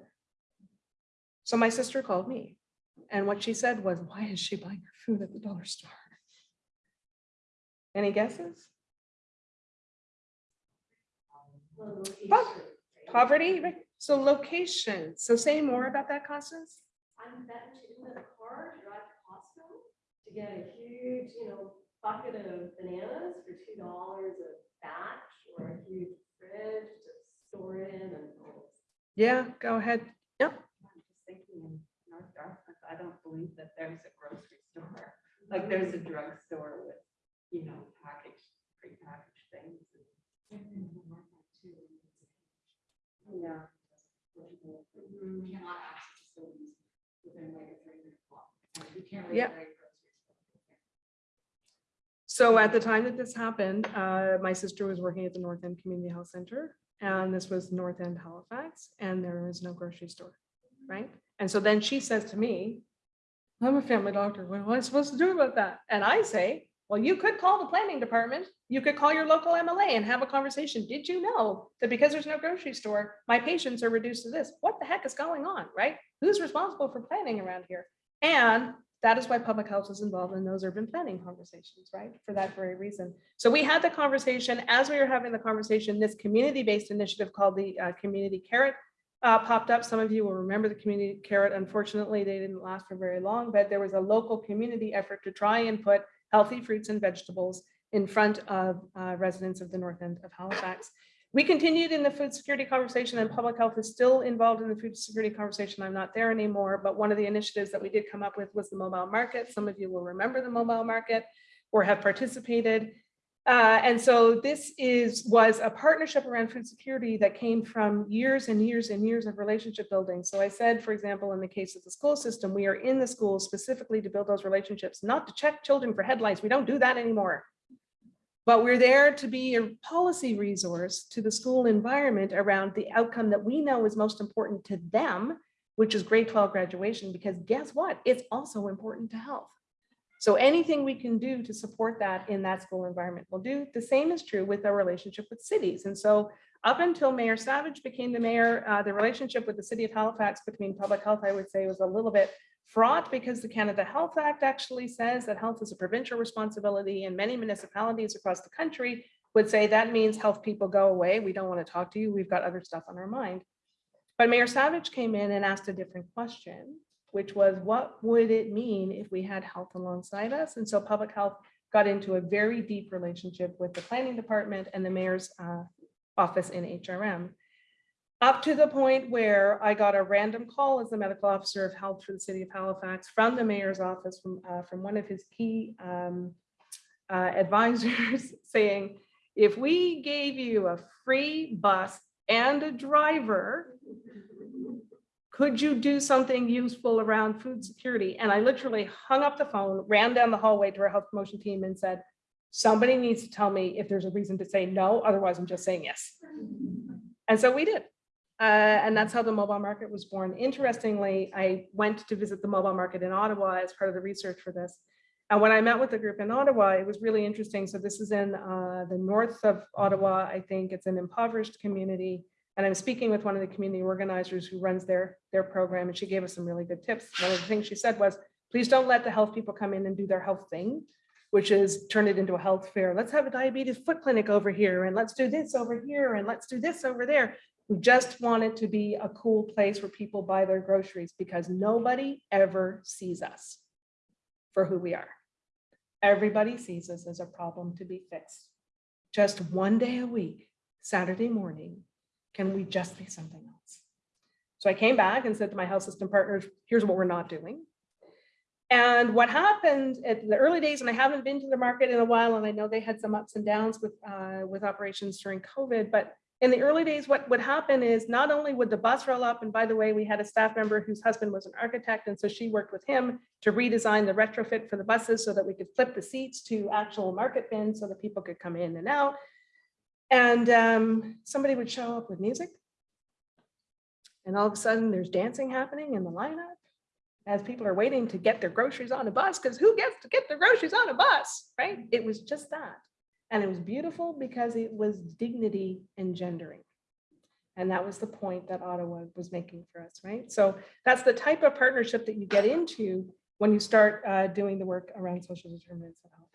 So my sister called me. And what she said was, why is she buying her food at the dollar store? Any guesses? Po- Poverty, right? so location. So say more about that, Constance? I'm do in a car, to drive to Costco to get a huge, you know, bucket of bananas for two dollars a batch or a huge fridge to store in and. all Yeah, go ahead. Yep. I'm just thinking in North Dartmouth, I don't believe that there's a grocery store. Like there's a drugstore with, you know, packaged, prepackaged things. Yeah. Cannot access facilities within like a three minute block. You can't. Yep. So at the time that this happened, uh, my sister was working at the North End Community Health Center. And this was North End Halifax, and there was no grocery store, right? And so then she says to me, I'm a family doctor. What am I supposed to do about that? And I say, well, you could call the planning department. You could call your local MLA and have a conversation. Did you know that because there's no grocery store, my patients are reduced to this? What the heck is going on, right? Who's responsible for planning around here? And that is why public health is involved in those urban planning conversations, right? For that very reason. So we had the conversation, as we were having the conversation, this community-based initiative called the uh, Community Carrot uh, popped up. Some of you will remember the Community Carrot. Unfortunately, they didn't last for very long, but there was a local community effort to try and put healthy fruits and vegetables in front of uh, residents of the north end of Halifax. We continued in the food security conversation and public health is still involved in the food security conversation. I'm not there anymore, but one of the initiatives that we did come up with was the mobile market. Some of you will remember the mobile market or have participated. Uh, and so this is was a partnership around food security that came from years and years and years of relationship building. So I said, for example, in the case of the school system, we are in the schools specifically to build those relationships, not to check children for headlights. We don't do that anymore. But we're there to be a policy resource to the school environment around the outcome that we know is most important to them, which is grade 12 graduation, because guess what? It's also important to health. So anything we can do to support that in that school environment will do. The same is true with our relationship with cities. And so up until Mayor Savage became the mayor, uh, the relationship with the city of Halifax between public health, I would say was a little bit fraught because the Canada Health Act actually says that health is a provincial responsibility and many municipalities across the country would say that means health people go away. We don't want to talk to you. We've got other stuff on our mind. But Mayor Savage came in and asked a different question, which was what would it mean if we had health alongside us? And so public health got into a very deep relationship with the planning department and the mayor's uh, office in HRM. Up to the point where I got a random call as the medical officer of health for the city of Halifax from the mayor's office, from, uh, from one of his key um, uh, advisors saying, if we gave you a free bus and a driver, could you do something useful around food security? And I literally hung up the phone, ran down the hallway to our health promotion team and said, somebody needs to tell me if there's a reason to say no, otherwise I'm just saying yes. And so we did. Uh, and that's how the mobile market was born. Interestingly, I went to visit the mobile market in Ottawa as part of the research for this. And when I met with the group in Ottawa, it was really interesting. So this is in uh, the north of Ottawa. I think it's an impoverished community. And I'm speaking with one of the community organizers who runs their, their program, and she gave us some really good tips. One of the things she said was, please don't let the health people come in and do their health thing, which is turn it into a health fair. Let's have a diabetes foot clinic over here, and let's do this over here, and let's do this over there. We just want it to be a cool place where people buy their groceries because nobody ever sees us for who we are. Everybody sees us as a problem to be fixed. Just one day a week, Saturday morning, can we just be something else? So I came back and said to my health system partners, here's what we're not doing. And what happened at the early days, and I haven't been to the market in a while, and I know they had some ups and downs with, uh, with operations during COVID, but in the early days, what would happen is not only would the bus roll up, and by the way, we had a staff member whose husband was an architect, and so she worked with him to redesign the retrofit for the buses so that we could flip the seats to actual market bins so that people could come in and out. And um, somebody would show up with music. And all of a sudden there's dancing happening in the lineup as people are waiting to get their groceries on a bus, because who gets to get their groceries on a bus, right? It was just that. And it was beautiful because it was dignity engendering. And that was the point that Ottawa was making for us, right? So that's the type of partnership that you get into when you start uh, doing the work around social determinants of health.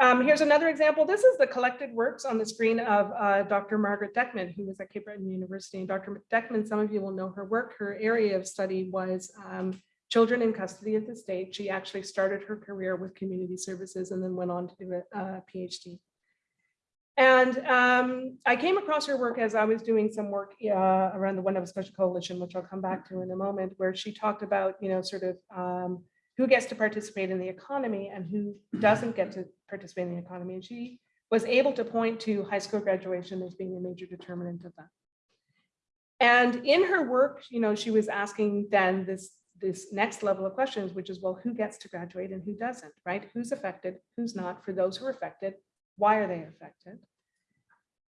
Um, here's another example. This is the collected works on the screen of uh, Dr. Margaret Dechman, who was at Cape Breton University. And Dr. Dechman, some of you will know her work. Her area of study was um, children in custody at the state. She actually started her career with community services and then went on to do a, a PhD. And um, I came across her work as I was doing some work uh, around the One Nova Scotia Coalition, which I'll come back to in a moment, where she talked about, you know, sort of um, who gets to participate in the economy and who doesn't get to participate in the economy. And she was able to point to high school graduation as being a major determinant of that. And in her work, you know, she was asking then this, this next level of questions, which is, well, who gets to graduate and who doesn't, right? Who's affected, who's not? For those who are affected, why are they affected?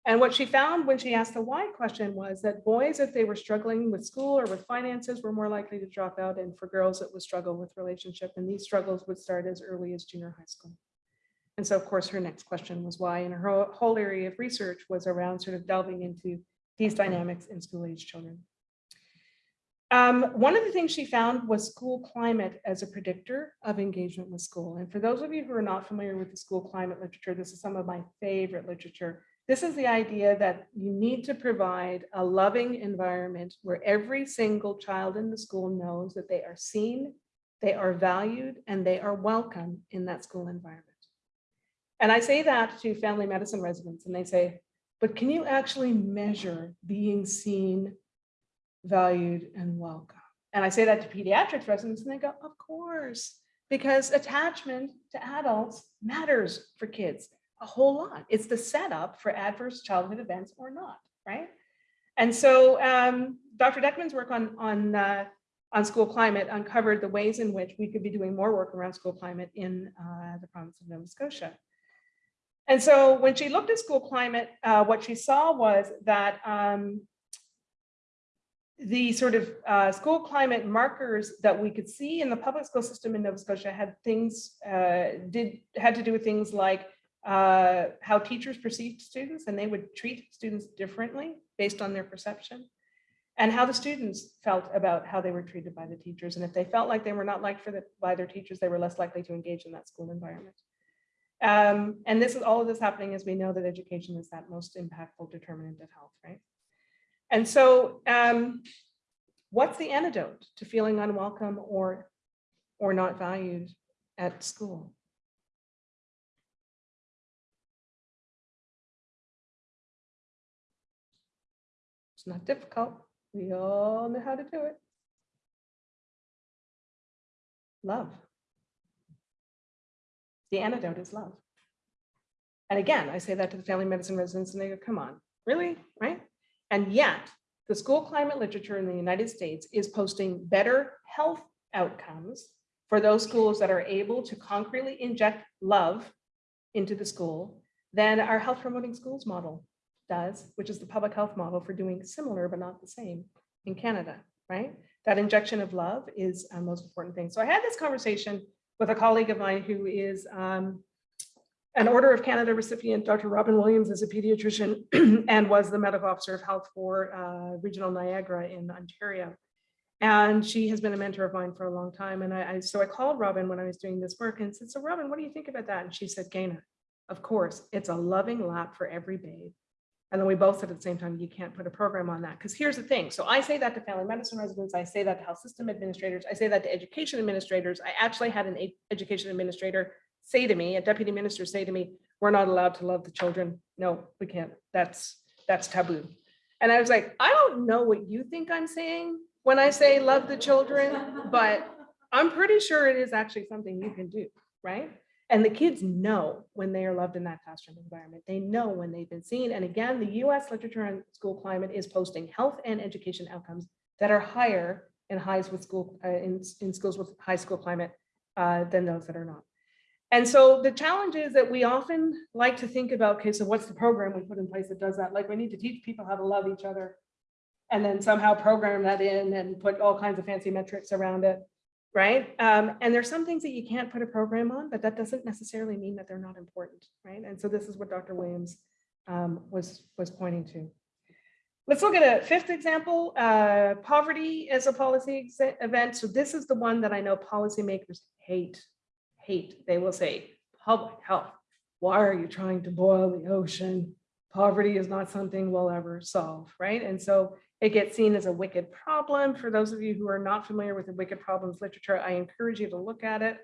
And what she found when she asked the why question was that boys, if they were struggling with school or with finances, were more likely to drop out. And for girls, it was struggle with relationship. And these struggles would start as early as junior high school. And so of course, her next question was why, and her whole- area of research was around sort of delving into these dynamics in school age children. Um, one of the things she found was school climate as a predictor of engagement with school. And for those of you who are not familiar with the school climate literature, this is some of my favorite literature. This is the idea that you need to provide a loving environment where every single child in the school knows that they are seen, they are valued, and they are welcome in that school environment. And I say that to family medicine residents and they say, but can you actually measure being seen, valued and welcome? And I say that to pediatric residents and they go, of course, because attachment to adults matters for kids a whole lot. It's the setup for adverse childhood events or not, right? And so um, Dr. Dechman's work on, on, uh, on school climate uncovered the ways in which we could be doing more work around school climate in uh, the province of Nova Scotia. And so when she looked at school climate, uh, what she saw was that um, the sort of uh, school climate markers that we could see in the public school system in Nova Scotia had things, uh, did, had to do with things like uh, how teachers perceived students and they would treat students differently based on their perception and how the students felt about how they were treated by the teachers. And if they felt like they were not liked the, by their teachers, they were less likely to engage in that school environment. Um, and this is all of this happening as we know that education is that most impactful determinant of health, right? And so um, what's the antidote to feeling unwelcome or, or not valued at school? It's not difficult. We all know how to do it. Love. The antidote is love. And again, I say that to the family medicine residents and they go, come on, really, right? And yet the school climate literature in the United States is posting better health outcomes for those schools that are able to concretely inject love into the school than our health promoting schools model does, which is the public health model for doing similar but not the same in Canada, right? That injection of love is a most important thing. So I had this conversation with a colleague of mine who is um, an Order of Canada recipient, Dr. Robin Williams is a pediatrician and was the medical officer of health for uh, Regional Niagara in Ontario. And she has been a mentor of mine for a long time. And I, I so I called Robin when I was doing this work and said, so Robin, what do you think about that? And she said, Gaynor, of course, it's a loving lap for every babe. And then we both said at the same time, you can't put a program on that. Because here's the thing. So I say that to family medicine residents. I say that to health system administrators. I say that to education administrators. I actually had an education administrator say to me, a deputy minister say to me, we're not allowed to love the children. No, we can't. That's, that's taboo. And I was like, I don't know what you think I'm saying when I say love the children, but I'm pretty sure it is actually something you can do, right? And the kids know when they are loved in that classroom environment. They know when they've been seen. And again, the US literature on school climate is posting health and education outcomes that are higher in highs with school, uh, in, in schools with high school climate uh, than those that are not. And so the challenge is that we often like to think about, okay, so what's the program we put in place that does that? Like we need to teach people how to love each other and then somehow program that in and put all kinds of fancy metrics around it right? Um, and there's some things that you can't put a program on, but that doesn't necessarily mean that they're not important, right? And so this is what Dr. Williams um, was, was pointing to. Let's look at a fifth example, uh, poverty as a policy event. So this is the one that I know policymakers hate, hate. They will say, public health, why are you trying to boil the ocean? Poverty is not something we'll ever solve, right? And so it gets seen as a wicked problem. For those of you who are not familiar with the wicked problems literature, I encourage you to look at it.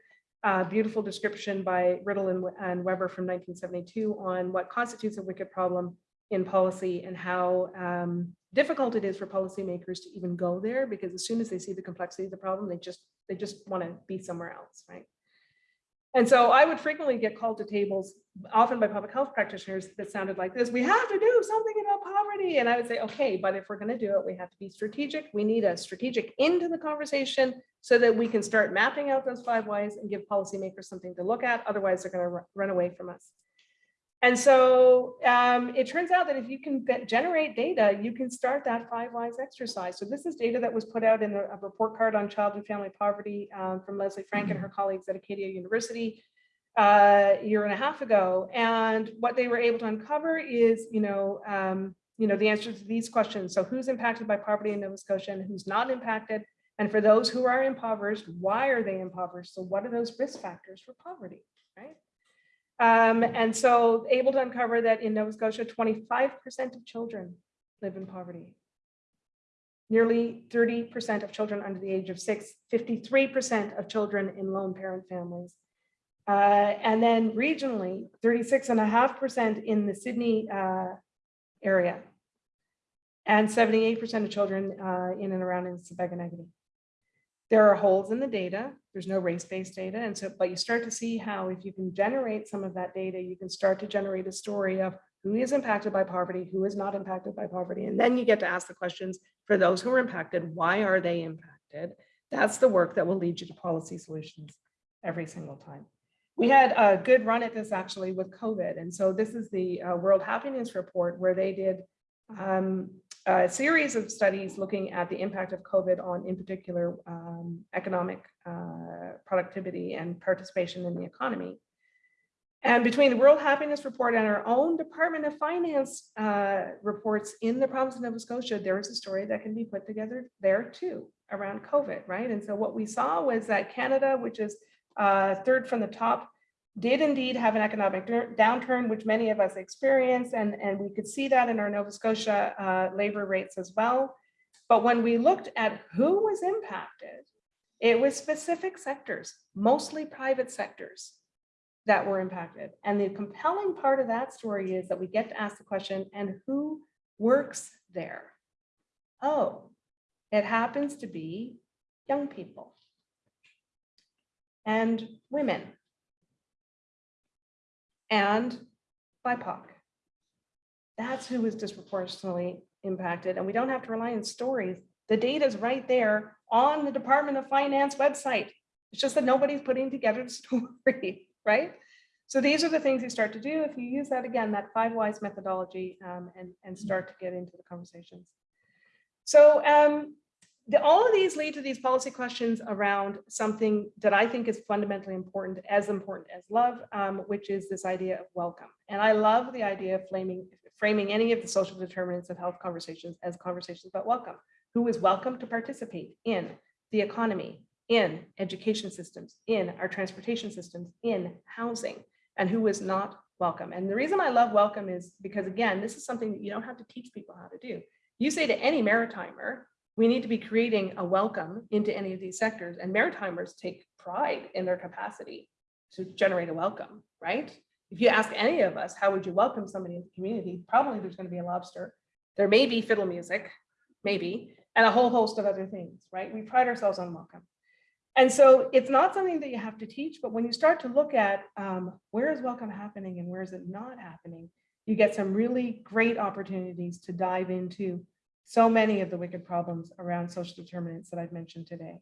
Uh, beautiful description by Rittel and, and Webber from 1972 on what constitutes a wicked problem in policy and how um, difficult it is for policymakers to even go there because as soon as they see the complexity of the problem, they just they just want to be somewhere else, right? And so I would frequently get called to tables, often by public health practitioners that sounded like this, we have to do something about poverty. And I would say, okay, but if we're going to do it, we have to be strategic. We need a strategic into the conversation so that we can start mapping out those five whys and give policymakers something to look at. Otherwise, they're going to run away from us. And so um, it turns out that if you can generate data, you can start that five whys exercise. So this is data that was put out in a a report card on child and family poverty um, from Lesley Frank and her colleagues at Acadia University uh, a year and a half ago. And what they were able to uncover is, you know, um, you know, the answers to these questions. So who's impacted by poverty in Nova Scotia and who's not impacted? And for those who are impoverished, why are they impoverished? So what are those risk factors for poverty, right? Um, and so able to uncover that in Nova Scotia, 25% of children live in poverty. Nearly 30% of children under the age of six, 53% of children in lone parent families. Uh, and then regionally, 36.5% in the Sydney uh, area. And 78% of children uh, in and around in Sebeganegony. There are holes in the data. There's no race-based data. And so, but you start to see how if you can generate some of that data, you can start to generate a story of who is impacted by poverty, who is not impacted by poverty. And then you get to ask the questions for those who are impacted, why are they impacted? That's the work that will lead you to policy solutions every single time. We had a good run at this actually with COVID. And so this is the uh, World Happiness Report where they did um, a series of studies looking at the impact of COVID on, in particular, um, economic uh, productivity and participation in the economy. And between the World Happiness Report and our own Department of Finance uh, reports in the province of Nova Scotia, there is a story that can be put together there too around COVID, right? And so what we saw was that Canada, which is uh, third from the top, did indeed have an economic downturn, which many of us experienced, and, and we could see that in our Nova Scotia uh, labor rates as well. But when we looked at who was impacted, it was specific sectors, mostly private sectors that were impacted. And the compelling part of that story is that we get to ask the question, and who works there? Oh, it happens to be young people and women and BIPOC. That's who is disproportionately impacted, and we don't have to rely on stories. The data is right there on the Department of Finance website. It's just that nobody's putting together the story, right? So these are the things you start to do if you use that again, that five whys methodology, um, and, and start to get into the conversations. So um, the, all of these lead to these policy questions around something that I think is fundamentally important, as important as love, um, which is this idea of welcome. And I love the idea of framing, framing any of the social determinants of health conversations as conversations about welcome. Who is welcome to participate in the economy, in education systems, in our transportation systems, in housing, and who is not welcome. And the reason I love welcome is because, again, this is something that you don't have to teach people how to do. You say to any maritimer, we need to be creating a welcome into any of these sectors and maritimers take pride in their capacity to generate a welcome, right? If you ask any of us, how would you welcome somebody in the community? Probably there's going to be a lobster. There may be fiddle music, maybe, and a whole host of other things, right? We pride ourselves on welcome. And so it's not something that you have to teach, but when you start to look at um, where is welcome happening and where is it not happening, you get some really great opportunities to dive into so many of the wicked problems around social determinants that I've mentioned today.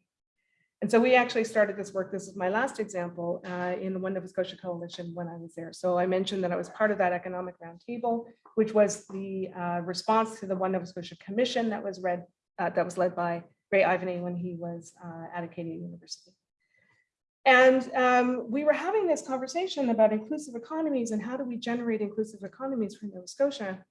And so we actually started this work, this is my last example, uh, in the One Nova Scotia Coalition when I was there. So I mentioned that I was part of that economic roundtable, which was the uh, response to the One Nova Scotia Commission that was read, uh, that was led by Ray Ivany when he was uh, at Acadia University. And um, we were having this conversation about inclusive economies and how do we generate inclusive economies for Nova Scotia.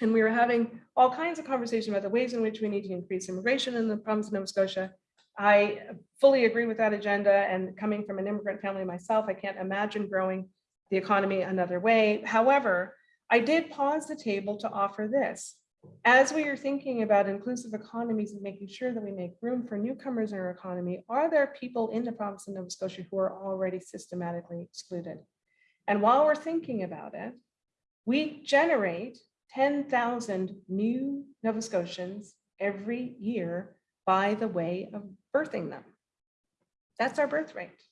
And we were having all kinds of conversation about the ways in which we need to increase immigration in the province of Nova Scotia. I fully agree with that agenda and coming from an immigrant family myself, I can't imagine growing the economy another way. However, I did pause the table to offer this. As we are thinking about inclusive economies and making sure that we make room for newcomers in our economy, are there people in the province of Nova Scotia who are already systematically excluded? And while we're thinking about it, we generate 10,000 new Nova Scotians every year by the way of birthing them. That's our birth rate.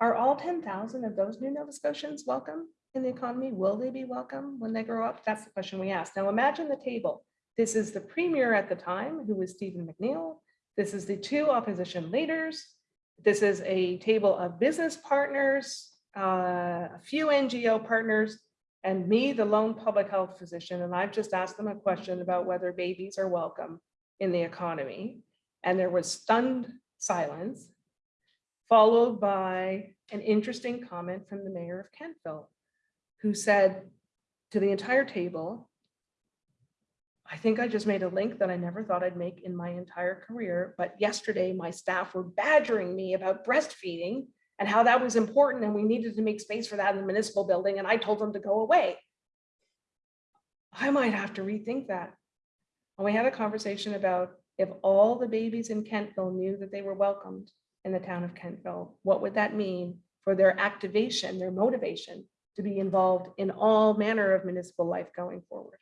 Are all 10,000 of those new Nova Scotians welcome in the economy? Will they be welcome when they grow up? That's the question we asked. Now imagine the table. This is the premier at the time, who was Stephen McNeil. This is the two opposition leaders. This is a table of business partners, uh, few NGO partners, and me, the lone public health physician, and I've just asked them a question about whether babies are welcome in the economy. And there was stunned silence, followed by an interesting comment from the mayor of Kentville, who said to the entire table, I think I just made a link that I never thought I'd make in my entire career, but yesterday my staff were badgering me about breastfeeding and how that was important and we needed to make space for that in the municipal building and I told them to go away. I might have to rethink that. And we had a conversation about if all the babies in Kentville knew that they were welcomed in the town of Kentville, what would that mean for their activation, their motivation to be involved in all manner of municipal life going forward?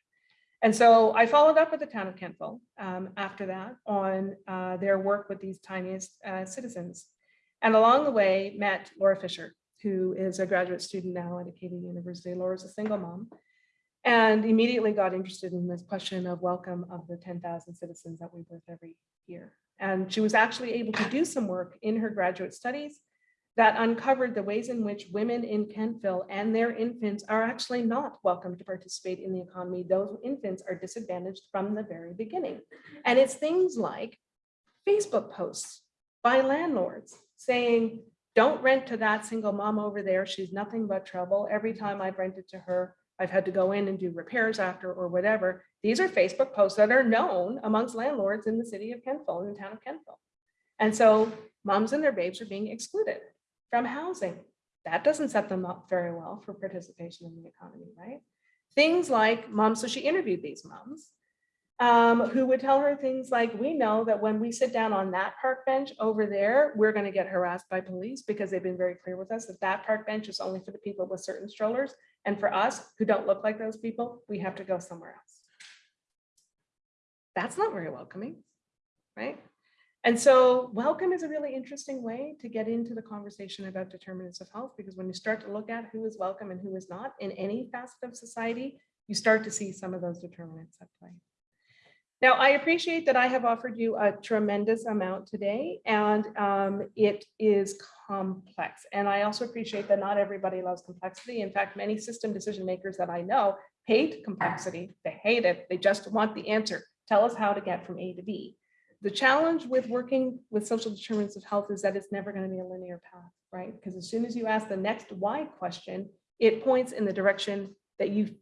And so I followed up with the town of Kentville um, after that on uh, their work with these tiniest uh, citizens. And along the way, met Laura Fisher, who is a graduate student now at Acadia University. Laura's a single mom. And immediately got interested in this question of welcome of the 10,000 citizens that we birth every year. And she was actually able to do some work in her graduate studies that uncovered the ways in which women in Kentville and their infants are actually not welcome to participate in the economy. Those infants are disadvantaged from the very beginning. And it's things like Facebook posts by landlords saying, don't rent to that single mom over there. She's nothing but trouble. Every time I've rented to her, I've had to go in and do repairs after or whatever. These are Facebook posts that are known amongst landlords in the city of Kentville, in the town of Kentville. And so moms and their babes are being excluded from housing. That doesn't set them up very well for participation in the economy, right? Things like moms, so she interviewed these moms um, who would tell her things like, we know that when we sit down on that park bench over there, we're gonna get harassed by police because they've been very clear with us that that park bench is only for the people with certain strollers. And for us who don't look like those people, we have to go somewhere else. That's not very welcoming, right? And so welcome is a really interesting way to get into the conversation about determinants of health, because when you start to look at who is welcome and who is not in any facet of society, you start to see some of those determinants at play. Now, I appreciate that I have offered you a tremendous amount today, and um, it is complex. And I also appreciate that not everybody loves complexity. In fact, many system decision makers that I know hate complexity. They hate it. They just want the answer. Tell us how to get from A to B. The challenge with working with social determinants of health is that it's never going to be a linear path, right? Because as soon as you ask the next why question, it points in the direction that you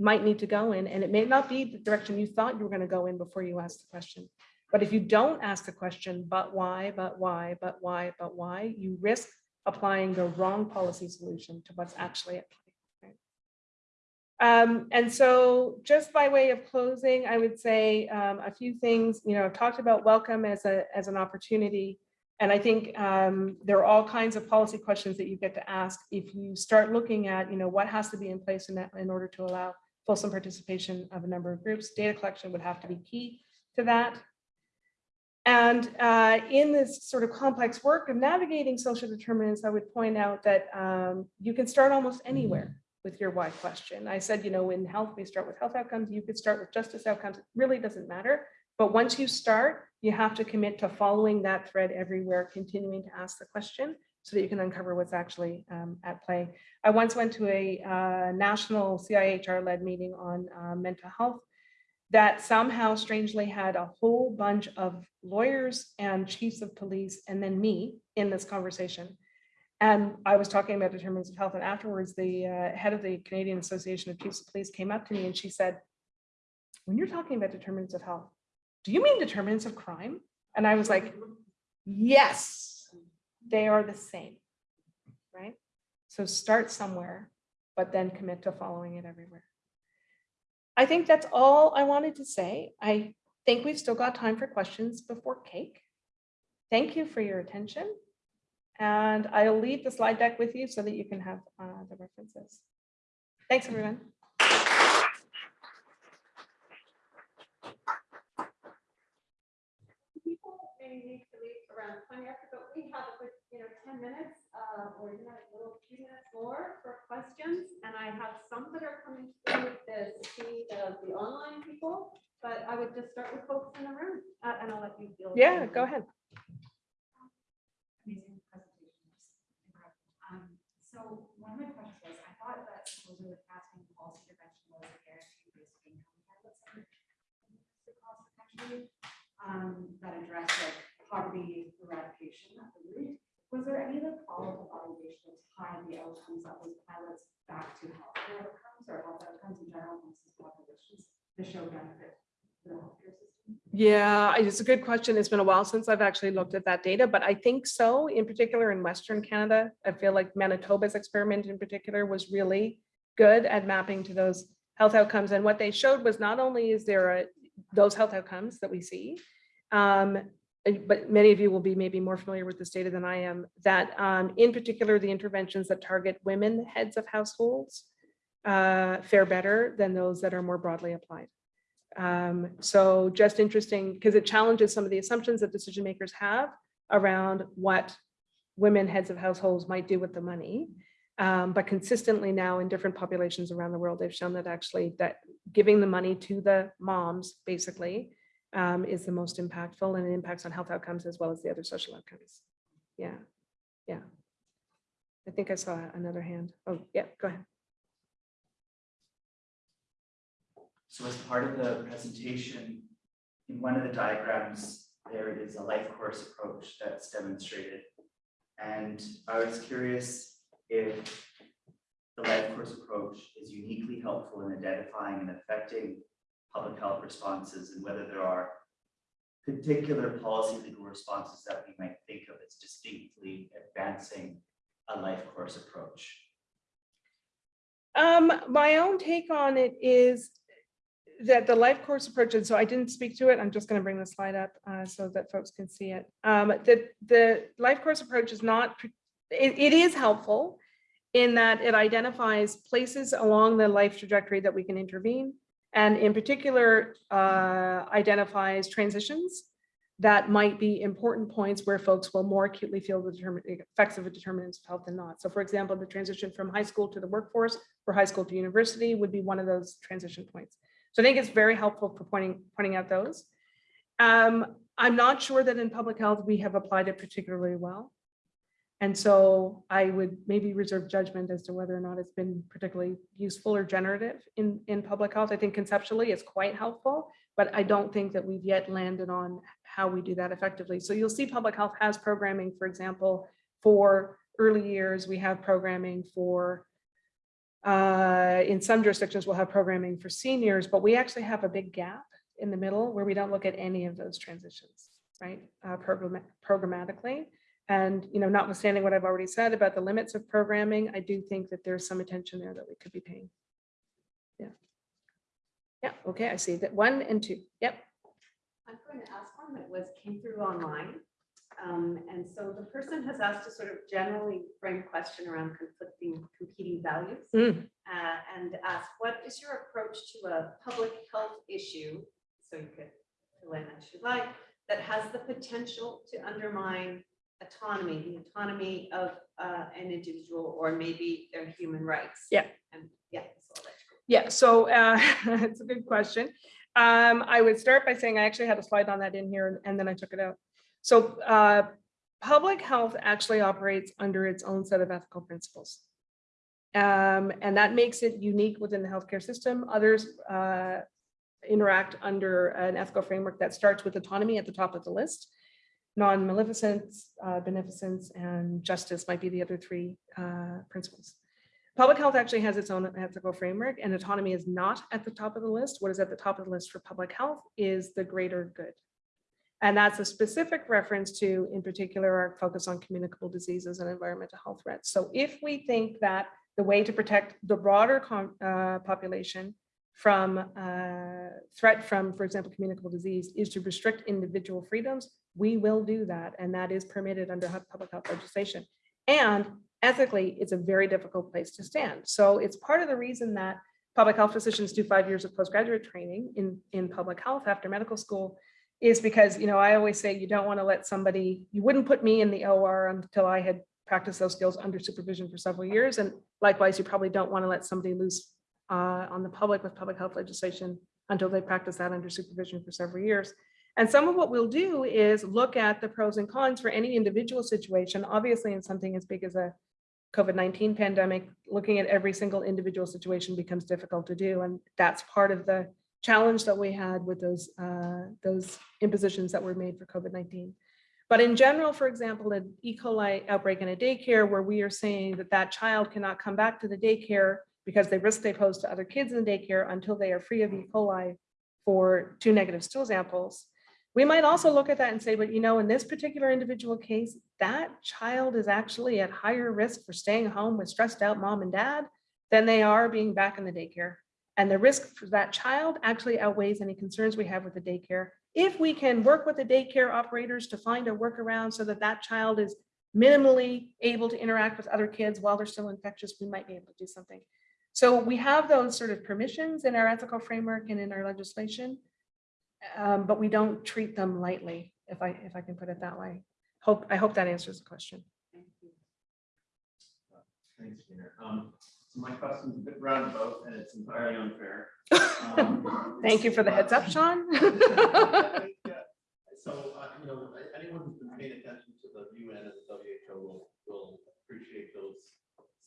might need to go in, and it may not be the direction you thought you were going to go in before you asked the question. But if you don't ask the question, but why, but why, but why, but why, you risk applying the wrong policy solution to what's actually at play. right? Um, and so just by way of closing, I would say um, a few things, you know, I've talked about welcome as a, as an opportunity. And I think um, there are all kinds of policy questions that you get to ask if you start looking at, you know, what has to be in place in that in order to allow fulsome participation of a number of groups. Data collection would have to be key to that. And uh, in this sort of complex work of navigating social determinants, I would point out that um, you can start almost anywhere with your why question. I said, you know, in health, we start with health outcomes. You could start with justice outcomes. It really doesn't matter. But once you start, you have to commit to following that thread everywhere, continuing to ask the question so that you can uncover what's actually um, at play. I once went to a uh, national CIHR-led meeting on uh, mental health that somehow strangely had a whole bunch of lawyers and chiefs of police and then me in this conversation. And I was talking about determinants of health and afterwards the uh, head of the Canadian Association of Chiefs of Police came up to me and she said, when you're talking about determinants of health, do you mean determinants of crime? And I was like, yes, they are the same, right? So start somewhere, but then commit to following it everywhere. I think that's all I wanted to say. I think we've still got time for questions before cake. Thank you for your attention. And I'll leave the slide deck with you so that you can have uh, the references. Thanks, everyone. People need to leave around twenty after, but we have a good, you know, ten minutes, uh, or you know, a little few minutes more for questions. And I have some that are coming through the speed of the online people, but I would just start with folks in the room, uh, and I'll let you deal. Yeah, them. go ahead. Amazing presentations. Incredible. Um, So one of my questions was, I thought that supposedly the passing policy intervention was a guarantee based income targets across the country, um, that address like poverty eradication at the root. Was there any other follow-up evaluation to tie the outcomes of those pilots back to healthcare outcomes or health outcomes in general amongst these populations to show benefit to the healthcare system? Yeah, it's a good question. It's been a while since I've actually looked at that data, but I think so, in particular in Western Canada. I feel like Manitoba's experiment in particular was really good at mapping to those health outcomes. And what they showed was not only is there a, those health outcomes that we see, um, but many of you will be maybe more familiar with this data than I am, that um, in particular, the interventions that target women heads of households uh, fare better than those that are more broadly applied. Um, so just interesting because it challenges some of the assumptions that decision makers have around what women heads of households might do with the money. Um, but consistently now in different populations around the world, they've shown that actually that giving the money to the moms basically um, is the most impactful and it impacts on health outcomes as well as the other social outcomes. Yeah, yeah. I think I saw another hand. Oh, yeah, go ahead. So as part of the presentation, in one of the diagrams, there is a life course approach that's demonstrated. And I was curious if the life course approach is uniquely helpful in identifying and affecting public health responses and whether there are particular policy legal responses that we might think of as distinctly advancing a life course approach. Um, my own take on it is that the life course approach, and so I didn't speak to it, I'm just gonna bring the slide up uh, so that folks can see it. Um, the life course approach is not, it, it is helpful in that it identifies places along the life trajectory that we can intervene. And in particular, uh, identifies transitions that might be important points where folks will more acutely feel the effects of a determinants of health than not. So for example, the transition from high school to the workforce or high school to university would be one of those transition points. So I think it's very helpful for pointing, pointing out those. Um, I'm not sure that in public health, we have applied it particularly well. And so I would maybe reserve judgment as to whether or not it's been particularly useful or generative in, in public health. I think conceptually it's quite helpful, but I don't think that we've yet landed on how we do that effectively. So you'll see public health has programming, for example, for early years, we have programming for uh, in some jurisdictions, we'll have programming for seniors, but we actually have a big gap in the middle where we don't look at any of those transitions, right? Uh, program, programmatically. And, you know, notwithstanding what I've already said about the limits of programming, I do think that there's some attention there that we could be paying. Yeah. Yeah, okay, I see that one and two. Yep. I'm going to ask one that was, came through online. Um, and so the person has asked a sort of generally frame question around conflicting, competing values. Mm. uh, and ask, what is your approach to a public health issue? So you could fill in as you like, that has the potential to undermine autonomy, the autonomy of uh, an individual or maybe their human rights. Yeah. And yeah, so I'll let you go. Yeah, so uh, it's a good question. Um, I would start by saying I actually had a slide on that in here and- and then I took it out. So uh, public health actually operates under its own set of ethical principles. Um, and that makes it unique within the healthcare system. Others uh, interact under an ethical framework that starts with autonomy at the top of the list. Non-maleficence, uh, beneficence, and justice might be the other three uh, principles. Public health actually has its own ethical framework and autonomy is not at the top of the list. What is at the top of the list for public health is the greater good. And that's a specific reference to, in particular, our focus on communicable diseases and environmental health threats. So if we think that the way to protect the broader uh, population from uh, threat from, for example, communicable disease is to restrict individual freedoms, we will do that. And that is permitted under public health legislation. And ethically, it's a very difficult place to stand. So it's part of the reason that public health physicians do five years of postgraduate training in, in public health after medical school is because, you know, I always say you don't want to let somebody, you wouldn't put me in the OR until I had practiced those skills under supervision for several years. And likewise, you probably don't want to let somebody loose uh, on the public with public health legislation until they practice that under supervision for several years. And some of what we'll do is look at the pros and cons for any individual situation, obviously in something as big as a COVID-19 pandemic, looking at every single individual situation becomes difficult to do. And that's part of the challenge that we had with those, uh, those impositions that were made for COVID-19. But in general, for example, an E. coli outbreak in a daycare where we are saying that that child cannot come back to the daycare because they risk they pose to other kids in the daycare until they are free of E. coli for two negative stool samples. We might also look at that and say, but you know, in this particular individual case, that child is actually at higher risk for staying home with stressed out mom and dad than they are being back in the daycare. And the risk for that child actually outweighs any concerns we have with the daycare. If we can work with the daycare operators to find a workaround so that that child is minimally able to interact with other kids while they're still infectious, we might be able to do something. So we have those sort of permissions in our ethical framework and in our legislation. Um, but we don't treat them lightly, if I, if I can put it that way. Hope, I hope that answers the question. Thank you. Thanks, Peter. Um, so my question's a bit roundabout and it's entirely unfair. Um, Thank you for the heads up, Sean. Yeah. So, uh, you know, anyone who's been paying attention to the UN and the WHO will, will appreciate those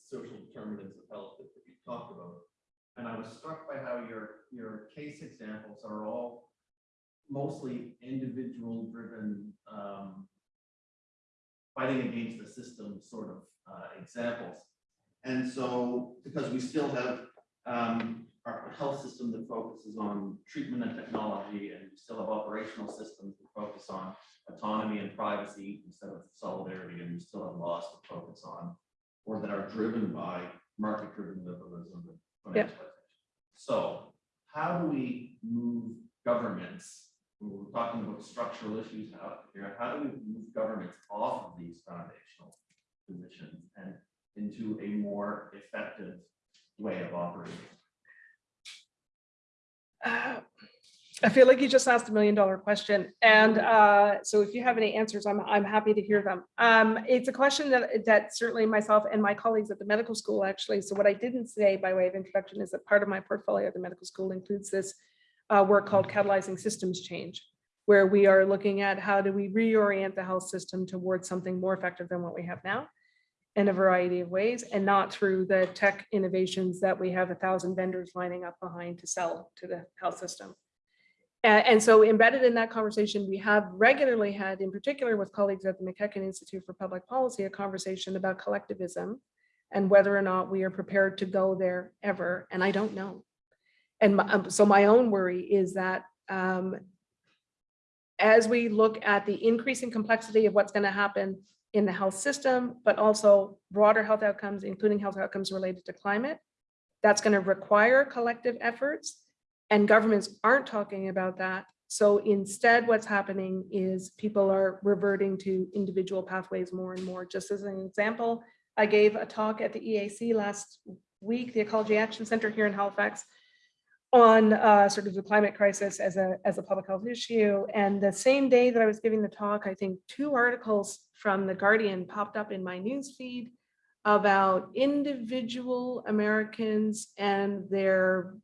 social determinants of health that you talked about. And I was struck by how your, your case examples are all mostly individual driven, um, fighting against the system sort of, uh, examples. And so, because we still have, um, our health system that focuses on treatment and technology, and we still have operational systems that focus on autonomy and privacy instead of solidarity, and we still have laws that focus on, or that are driven by market-driven liberalism and financial. So how do we move governments, we're talking about structural issues out here, how do we move governments off of these foundational positions and into a more effective way of operating? Uh, I feel like you just asked a million dollar question. And uh, so if you have any answers, I'm, I'm happy to hear them. Um, It's a question that, that certainly myself and my colleagues at the medical school actually, so what I didn't say by way of introduction is that part of my portfolio at the medical school includes this uh, work called catalyzing systems change, where we are looking at how do we reorient the health system towards something more effective than what we have now in a variety of ways and not through the tech innovations that we have a thousand vendors lining up behind to sell to the health system. And, so embedded in that conversation, we have regularly had, in particular with colleagues at the MacEachen Institute for Public Policy, a conversation about collectivism and whether or not we are prepared to go there ever. And I don't know. And my- um, so my own worry is that um, as we look at the increasing complexity of what's going to happen in the health system, but also broader health outcomes, including health outcomes related to climate. That's going to require collective efforts and governments aren't talking about that. So instead, what's happening is people are reverting to individual pathways more and more. Just as an example, I gave a talk at the EAC last week, the Ecology Action Center here in Halifax, on uh, sort of the climate crisis as a, as a public health issue. And the same day that I was giving the talk, I think two articles from The Guardian popped up in my news feed about individual Americans and their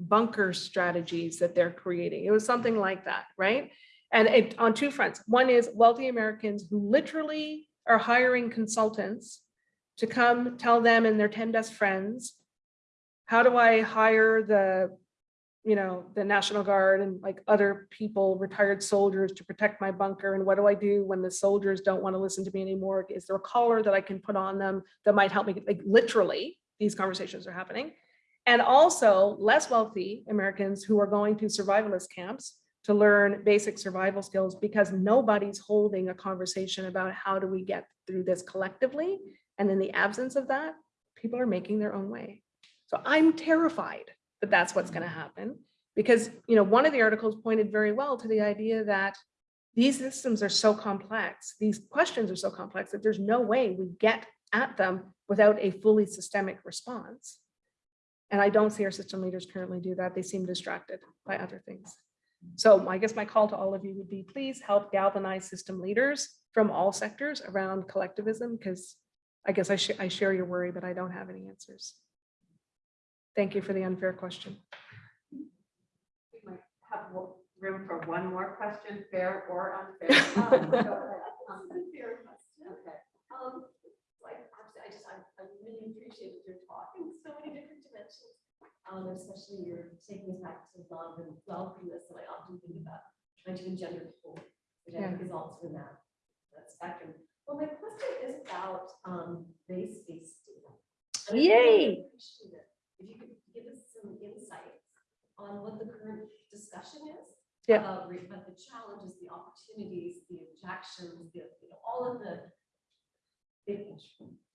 bunker strategies that they're creating. It was something like that, right? And it on two fronts. One is wealthy Americans who literally are hiring consultants to come tell them and their 10 best friends how do I hire the, you know, the National Guard and like other people, retired soldiers to protect my bunker? And what do I do when the soldiers don't want to listen to me anymore? Is there a collar that I can put on them that might help me? Like literally, these conversations are happening. And also less wealthy Americans who are going to survivalist camps to learn basic survival skills because nobody's holding a conversation about how do we get through this collectively. And in the absence of that, people are making their own way. So I'm terrified that that's what's going to mm-hmm. happen because, you know, one of the articles pointed very well to the idea that these systems are so complex, these questions are so complex that there's no way we get at them without a fully systemic response. And I don't see our system leaders currently do that. They seem distracted by other things. So I guess my call to all of you would be, please help galvanize system leaders from all sectors around collectivism, because I guess I, sh I share your worry, but I don't have any answers. Thank you for the unfair question. We might have wo- room for one more question, fair or unfair. Um, go ahead. Um, This is a fair question. Okay. Um, like, obviously, I I just, I, I really appreciate that you're talking so many different dimensions. Um, especially you're taking us back to love and welcomeness, and I often think about trying to engender hope, which I think is also in that, that spectrum. Well, my question is about, um, race-based data. And I really Yay. appreciate it If you could give us some insights on what the current discussion is. Yeah. About, the challenges, the opportunities, the objections, the, you know, all of the.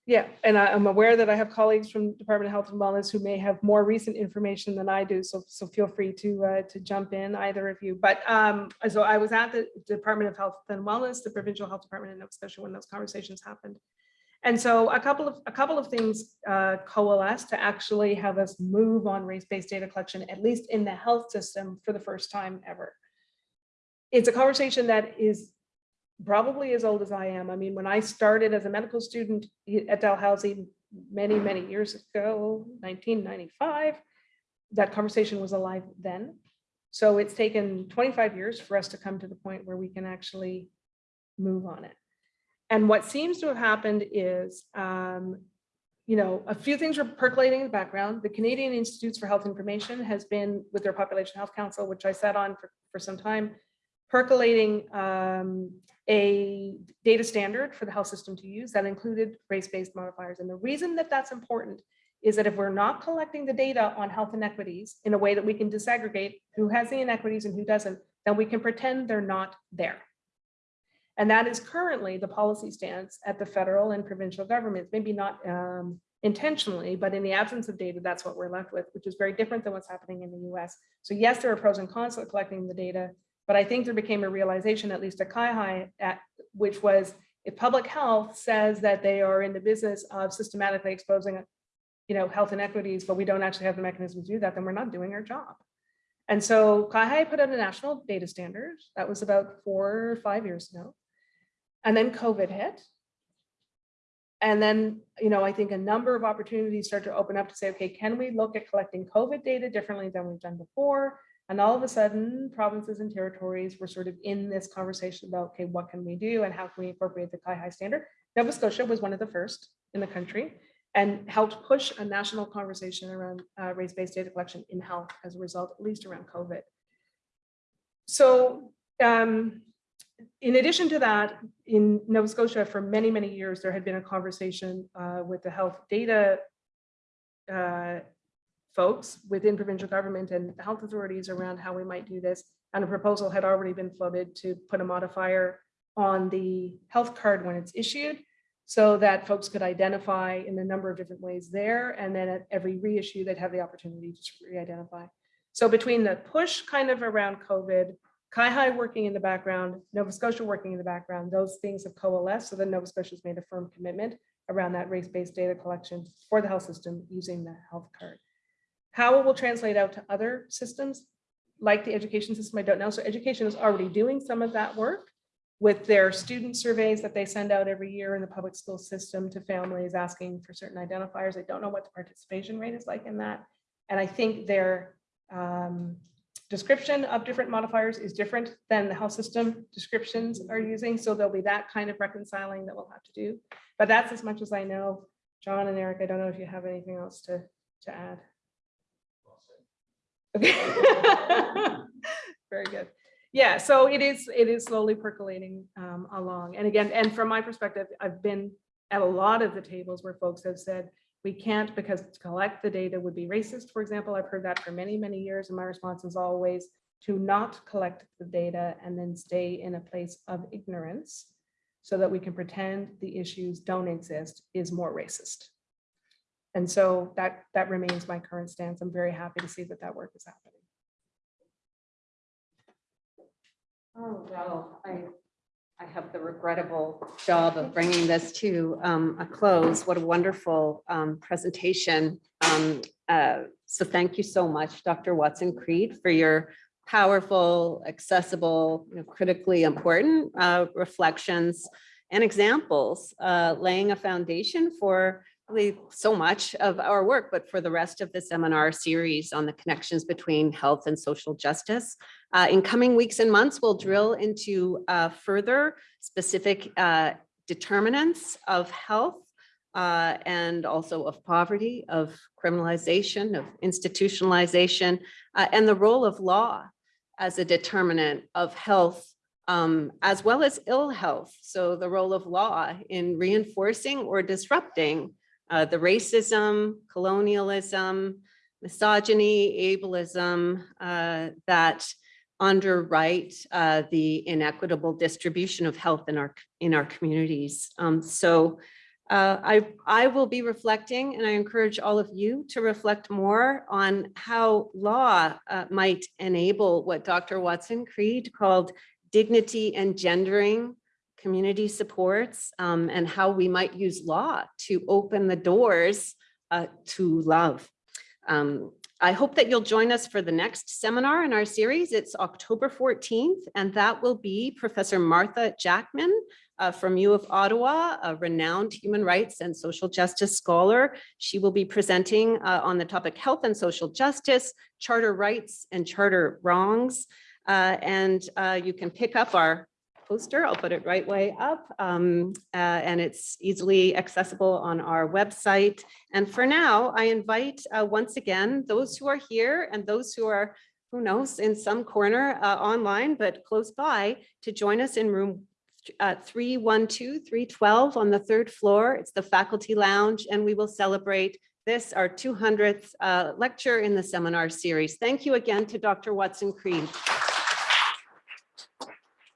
Yeah, and I, I'm aware that I have colleagues from Department of Health and Wellness who may have more recent information than I do, so, so feel free to, uh, to jump in, either of you. But, um, so I was at the Department of Health and Wellness, the Provincial Health Department in Nova Scotia when those conversations happened. And so a couple of, a couple of things, uh, coalesced to actually have us move on race-based data collection, at least in the health system for the first time ever. It's a conversation that is probably as old as I am. I mean, when I started as a medical student at Dalhousie many, many years ago, 1995, that conversation was alive then. So it's taken 25 years for us to come to the point where we can actually move on it. And what seems to have happened is, um, you know, a few things are percolating in the background. The Canadian Institutes for Health Information has been with their Population Health Council, which I sat on for, for some time, percolating um, a data standard for the health system to use that included race-based modifiers. And the reason that that's important is that if we're not collecting the data on health inequities in a way that we can disaggregate who has the inequities and who doesn't, then we can pretend they're not there. And that is currently the policy stance at the federal and provincial governments, maybe not um, intentionally, but in the absence of data, that's what we're left with, which is very different than what's happening in the US. So yes, there are pros and cons to collecting the data, but I think there became a realization, at least at CIHI, at, which was if public health says that they are in the business of systematically exposing you know, health inequities, but we don't actually have the mechanisms to do that, then we're not doing our job. And so CIHI put out a national data standard. That was about four or five years ago. And then COVID hit. And then, you know, I think a number of opportunities start to open up to say, okay, can we look at collecting COVID data differently than we've done before? And all of a sudden, provinces and territories were sort of in this conversation about, okay, what can we do and how can we incorporate the CIHI standard? Nova Scotia was one of the first in the country and helped push a national conversation around uh, race-based data collection in health as a result, at least around COVID. So um, in addition to that, in Nova Scotia, for many, many years, there had been a conversation uh, with the health data uh, folks within provincial government and the health authorities around how we might do this. And a proposal had already been floated to put a modifier on the health card when it's issued so that folks could identify in a number of different ways there. And then at every reissue, they'd have the opportunity to re-identify. So between the push kind of around COVID, CIHI working in the background, Nova Scotia working in the background, those things have coalesced. So then Nova Scotia's made a firm commitment around that race-based data collection for the health system using the health card. How it will translate out to other systems, like the education system, I don't know. So education is already doing some of that work with their student surveys that they send out every year in the public school system to families asking for certain identifiers. I don't know what the participation rate is like in that. And I think their um, description of different modifiers is different than the health system descriptions are using. So there'll be that kind of reconciling that we'll have to do. But that's as much as I know. John and Eric, I don't know if you have anything else to, to add. Okay. Very good. Yeah, so it is, it is slowly percolating um, along. And again, and from my perspective, I've been at a lot of the tables where folks have said, we can't because to collect the data would be racist, for example. I've heard that for many, many years. And my response is always to not collect the data and then stay in a place of ignorance so that we can pretend the issues don't exist is more racist. And so that, that remains my current stance. I'm very happy to see that that work is happening. Oh, well, I, I have the regrettable job of bringing this to um, a close. What a wonderful um, presentation. Um, uh, So thank you so much, Dr. Watson Creed, for your powerful, accessible, you know, critically important uh, reflections and examples, uh, laying a foundation for really so much of our work, but for the rest of the seminar series on the connections between health and social justice. Uh, in coming weeks and months, we'll drill into uh, further specific uh, determinants of health uh, and also of poverty, of criminalization, of institutionalization, uh, and the role of law as a determinant of health um, as well as ill health. So the role of law in reinforcing or disrupting uh, the racism, colonialism, misogyny, ableism uh, that underwrite uh, the inequitable distribution of health in our in our communities. Um, so uh, I I will be reflecting, and I encourage all of you to reflect more on how law uh, might enable what Dr. Watson Creed called dignity and gendering community supports um, and how we might use law to open the doors uh, to love. Um, I hope that you'll join us for the next seminar in our series. It's October 14th, and that will be Professor Martha Jackman uh, from U of Ottawa, a renowned human rights and social justice scholar. She will be presenting uh, on the topic health and social justice, charter rights and charter wrongs. Uh, and uh, you can pick up our poster. I'll put it right way up. um, uh, and it's easily accessible on our website. And for now, I invite uh, once again, those who are here and those who are, who knows, in some corner uh, online, but close by to join us in room uh, 312, 312 on the third floor. It's the faculty lounge and we will celebrate this, our 200th uh, lecture in the seminar series. Thank you again to Dr. Watson Creed.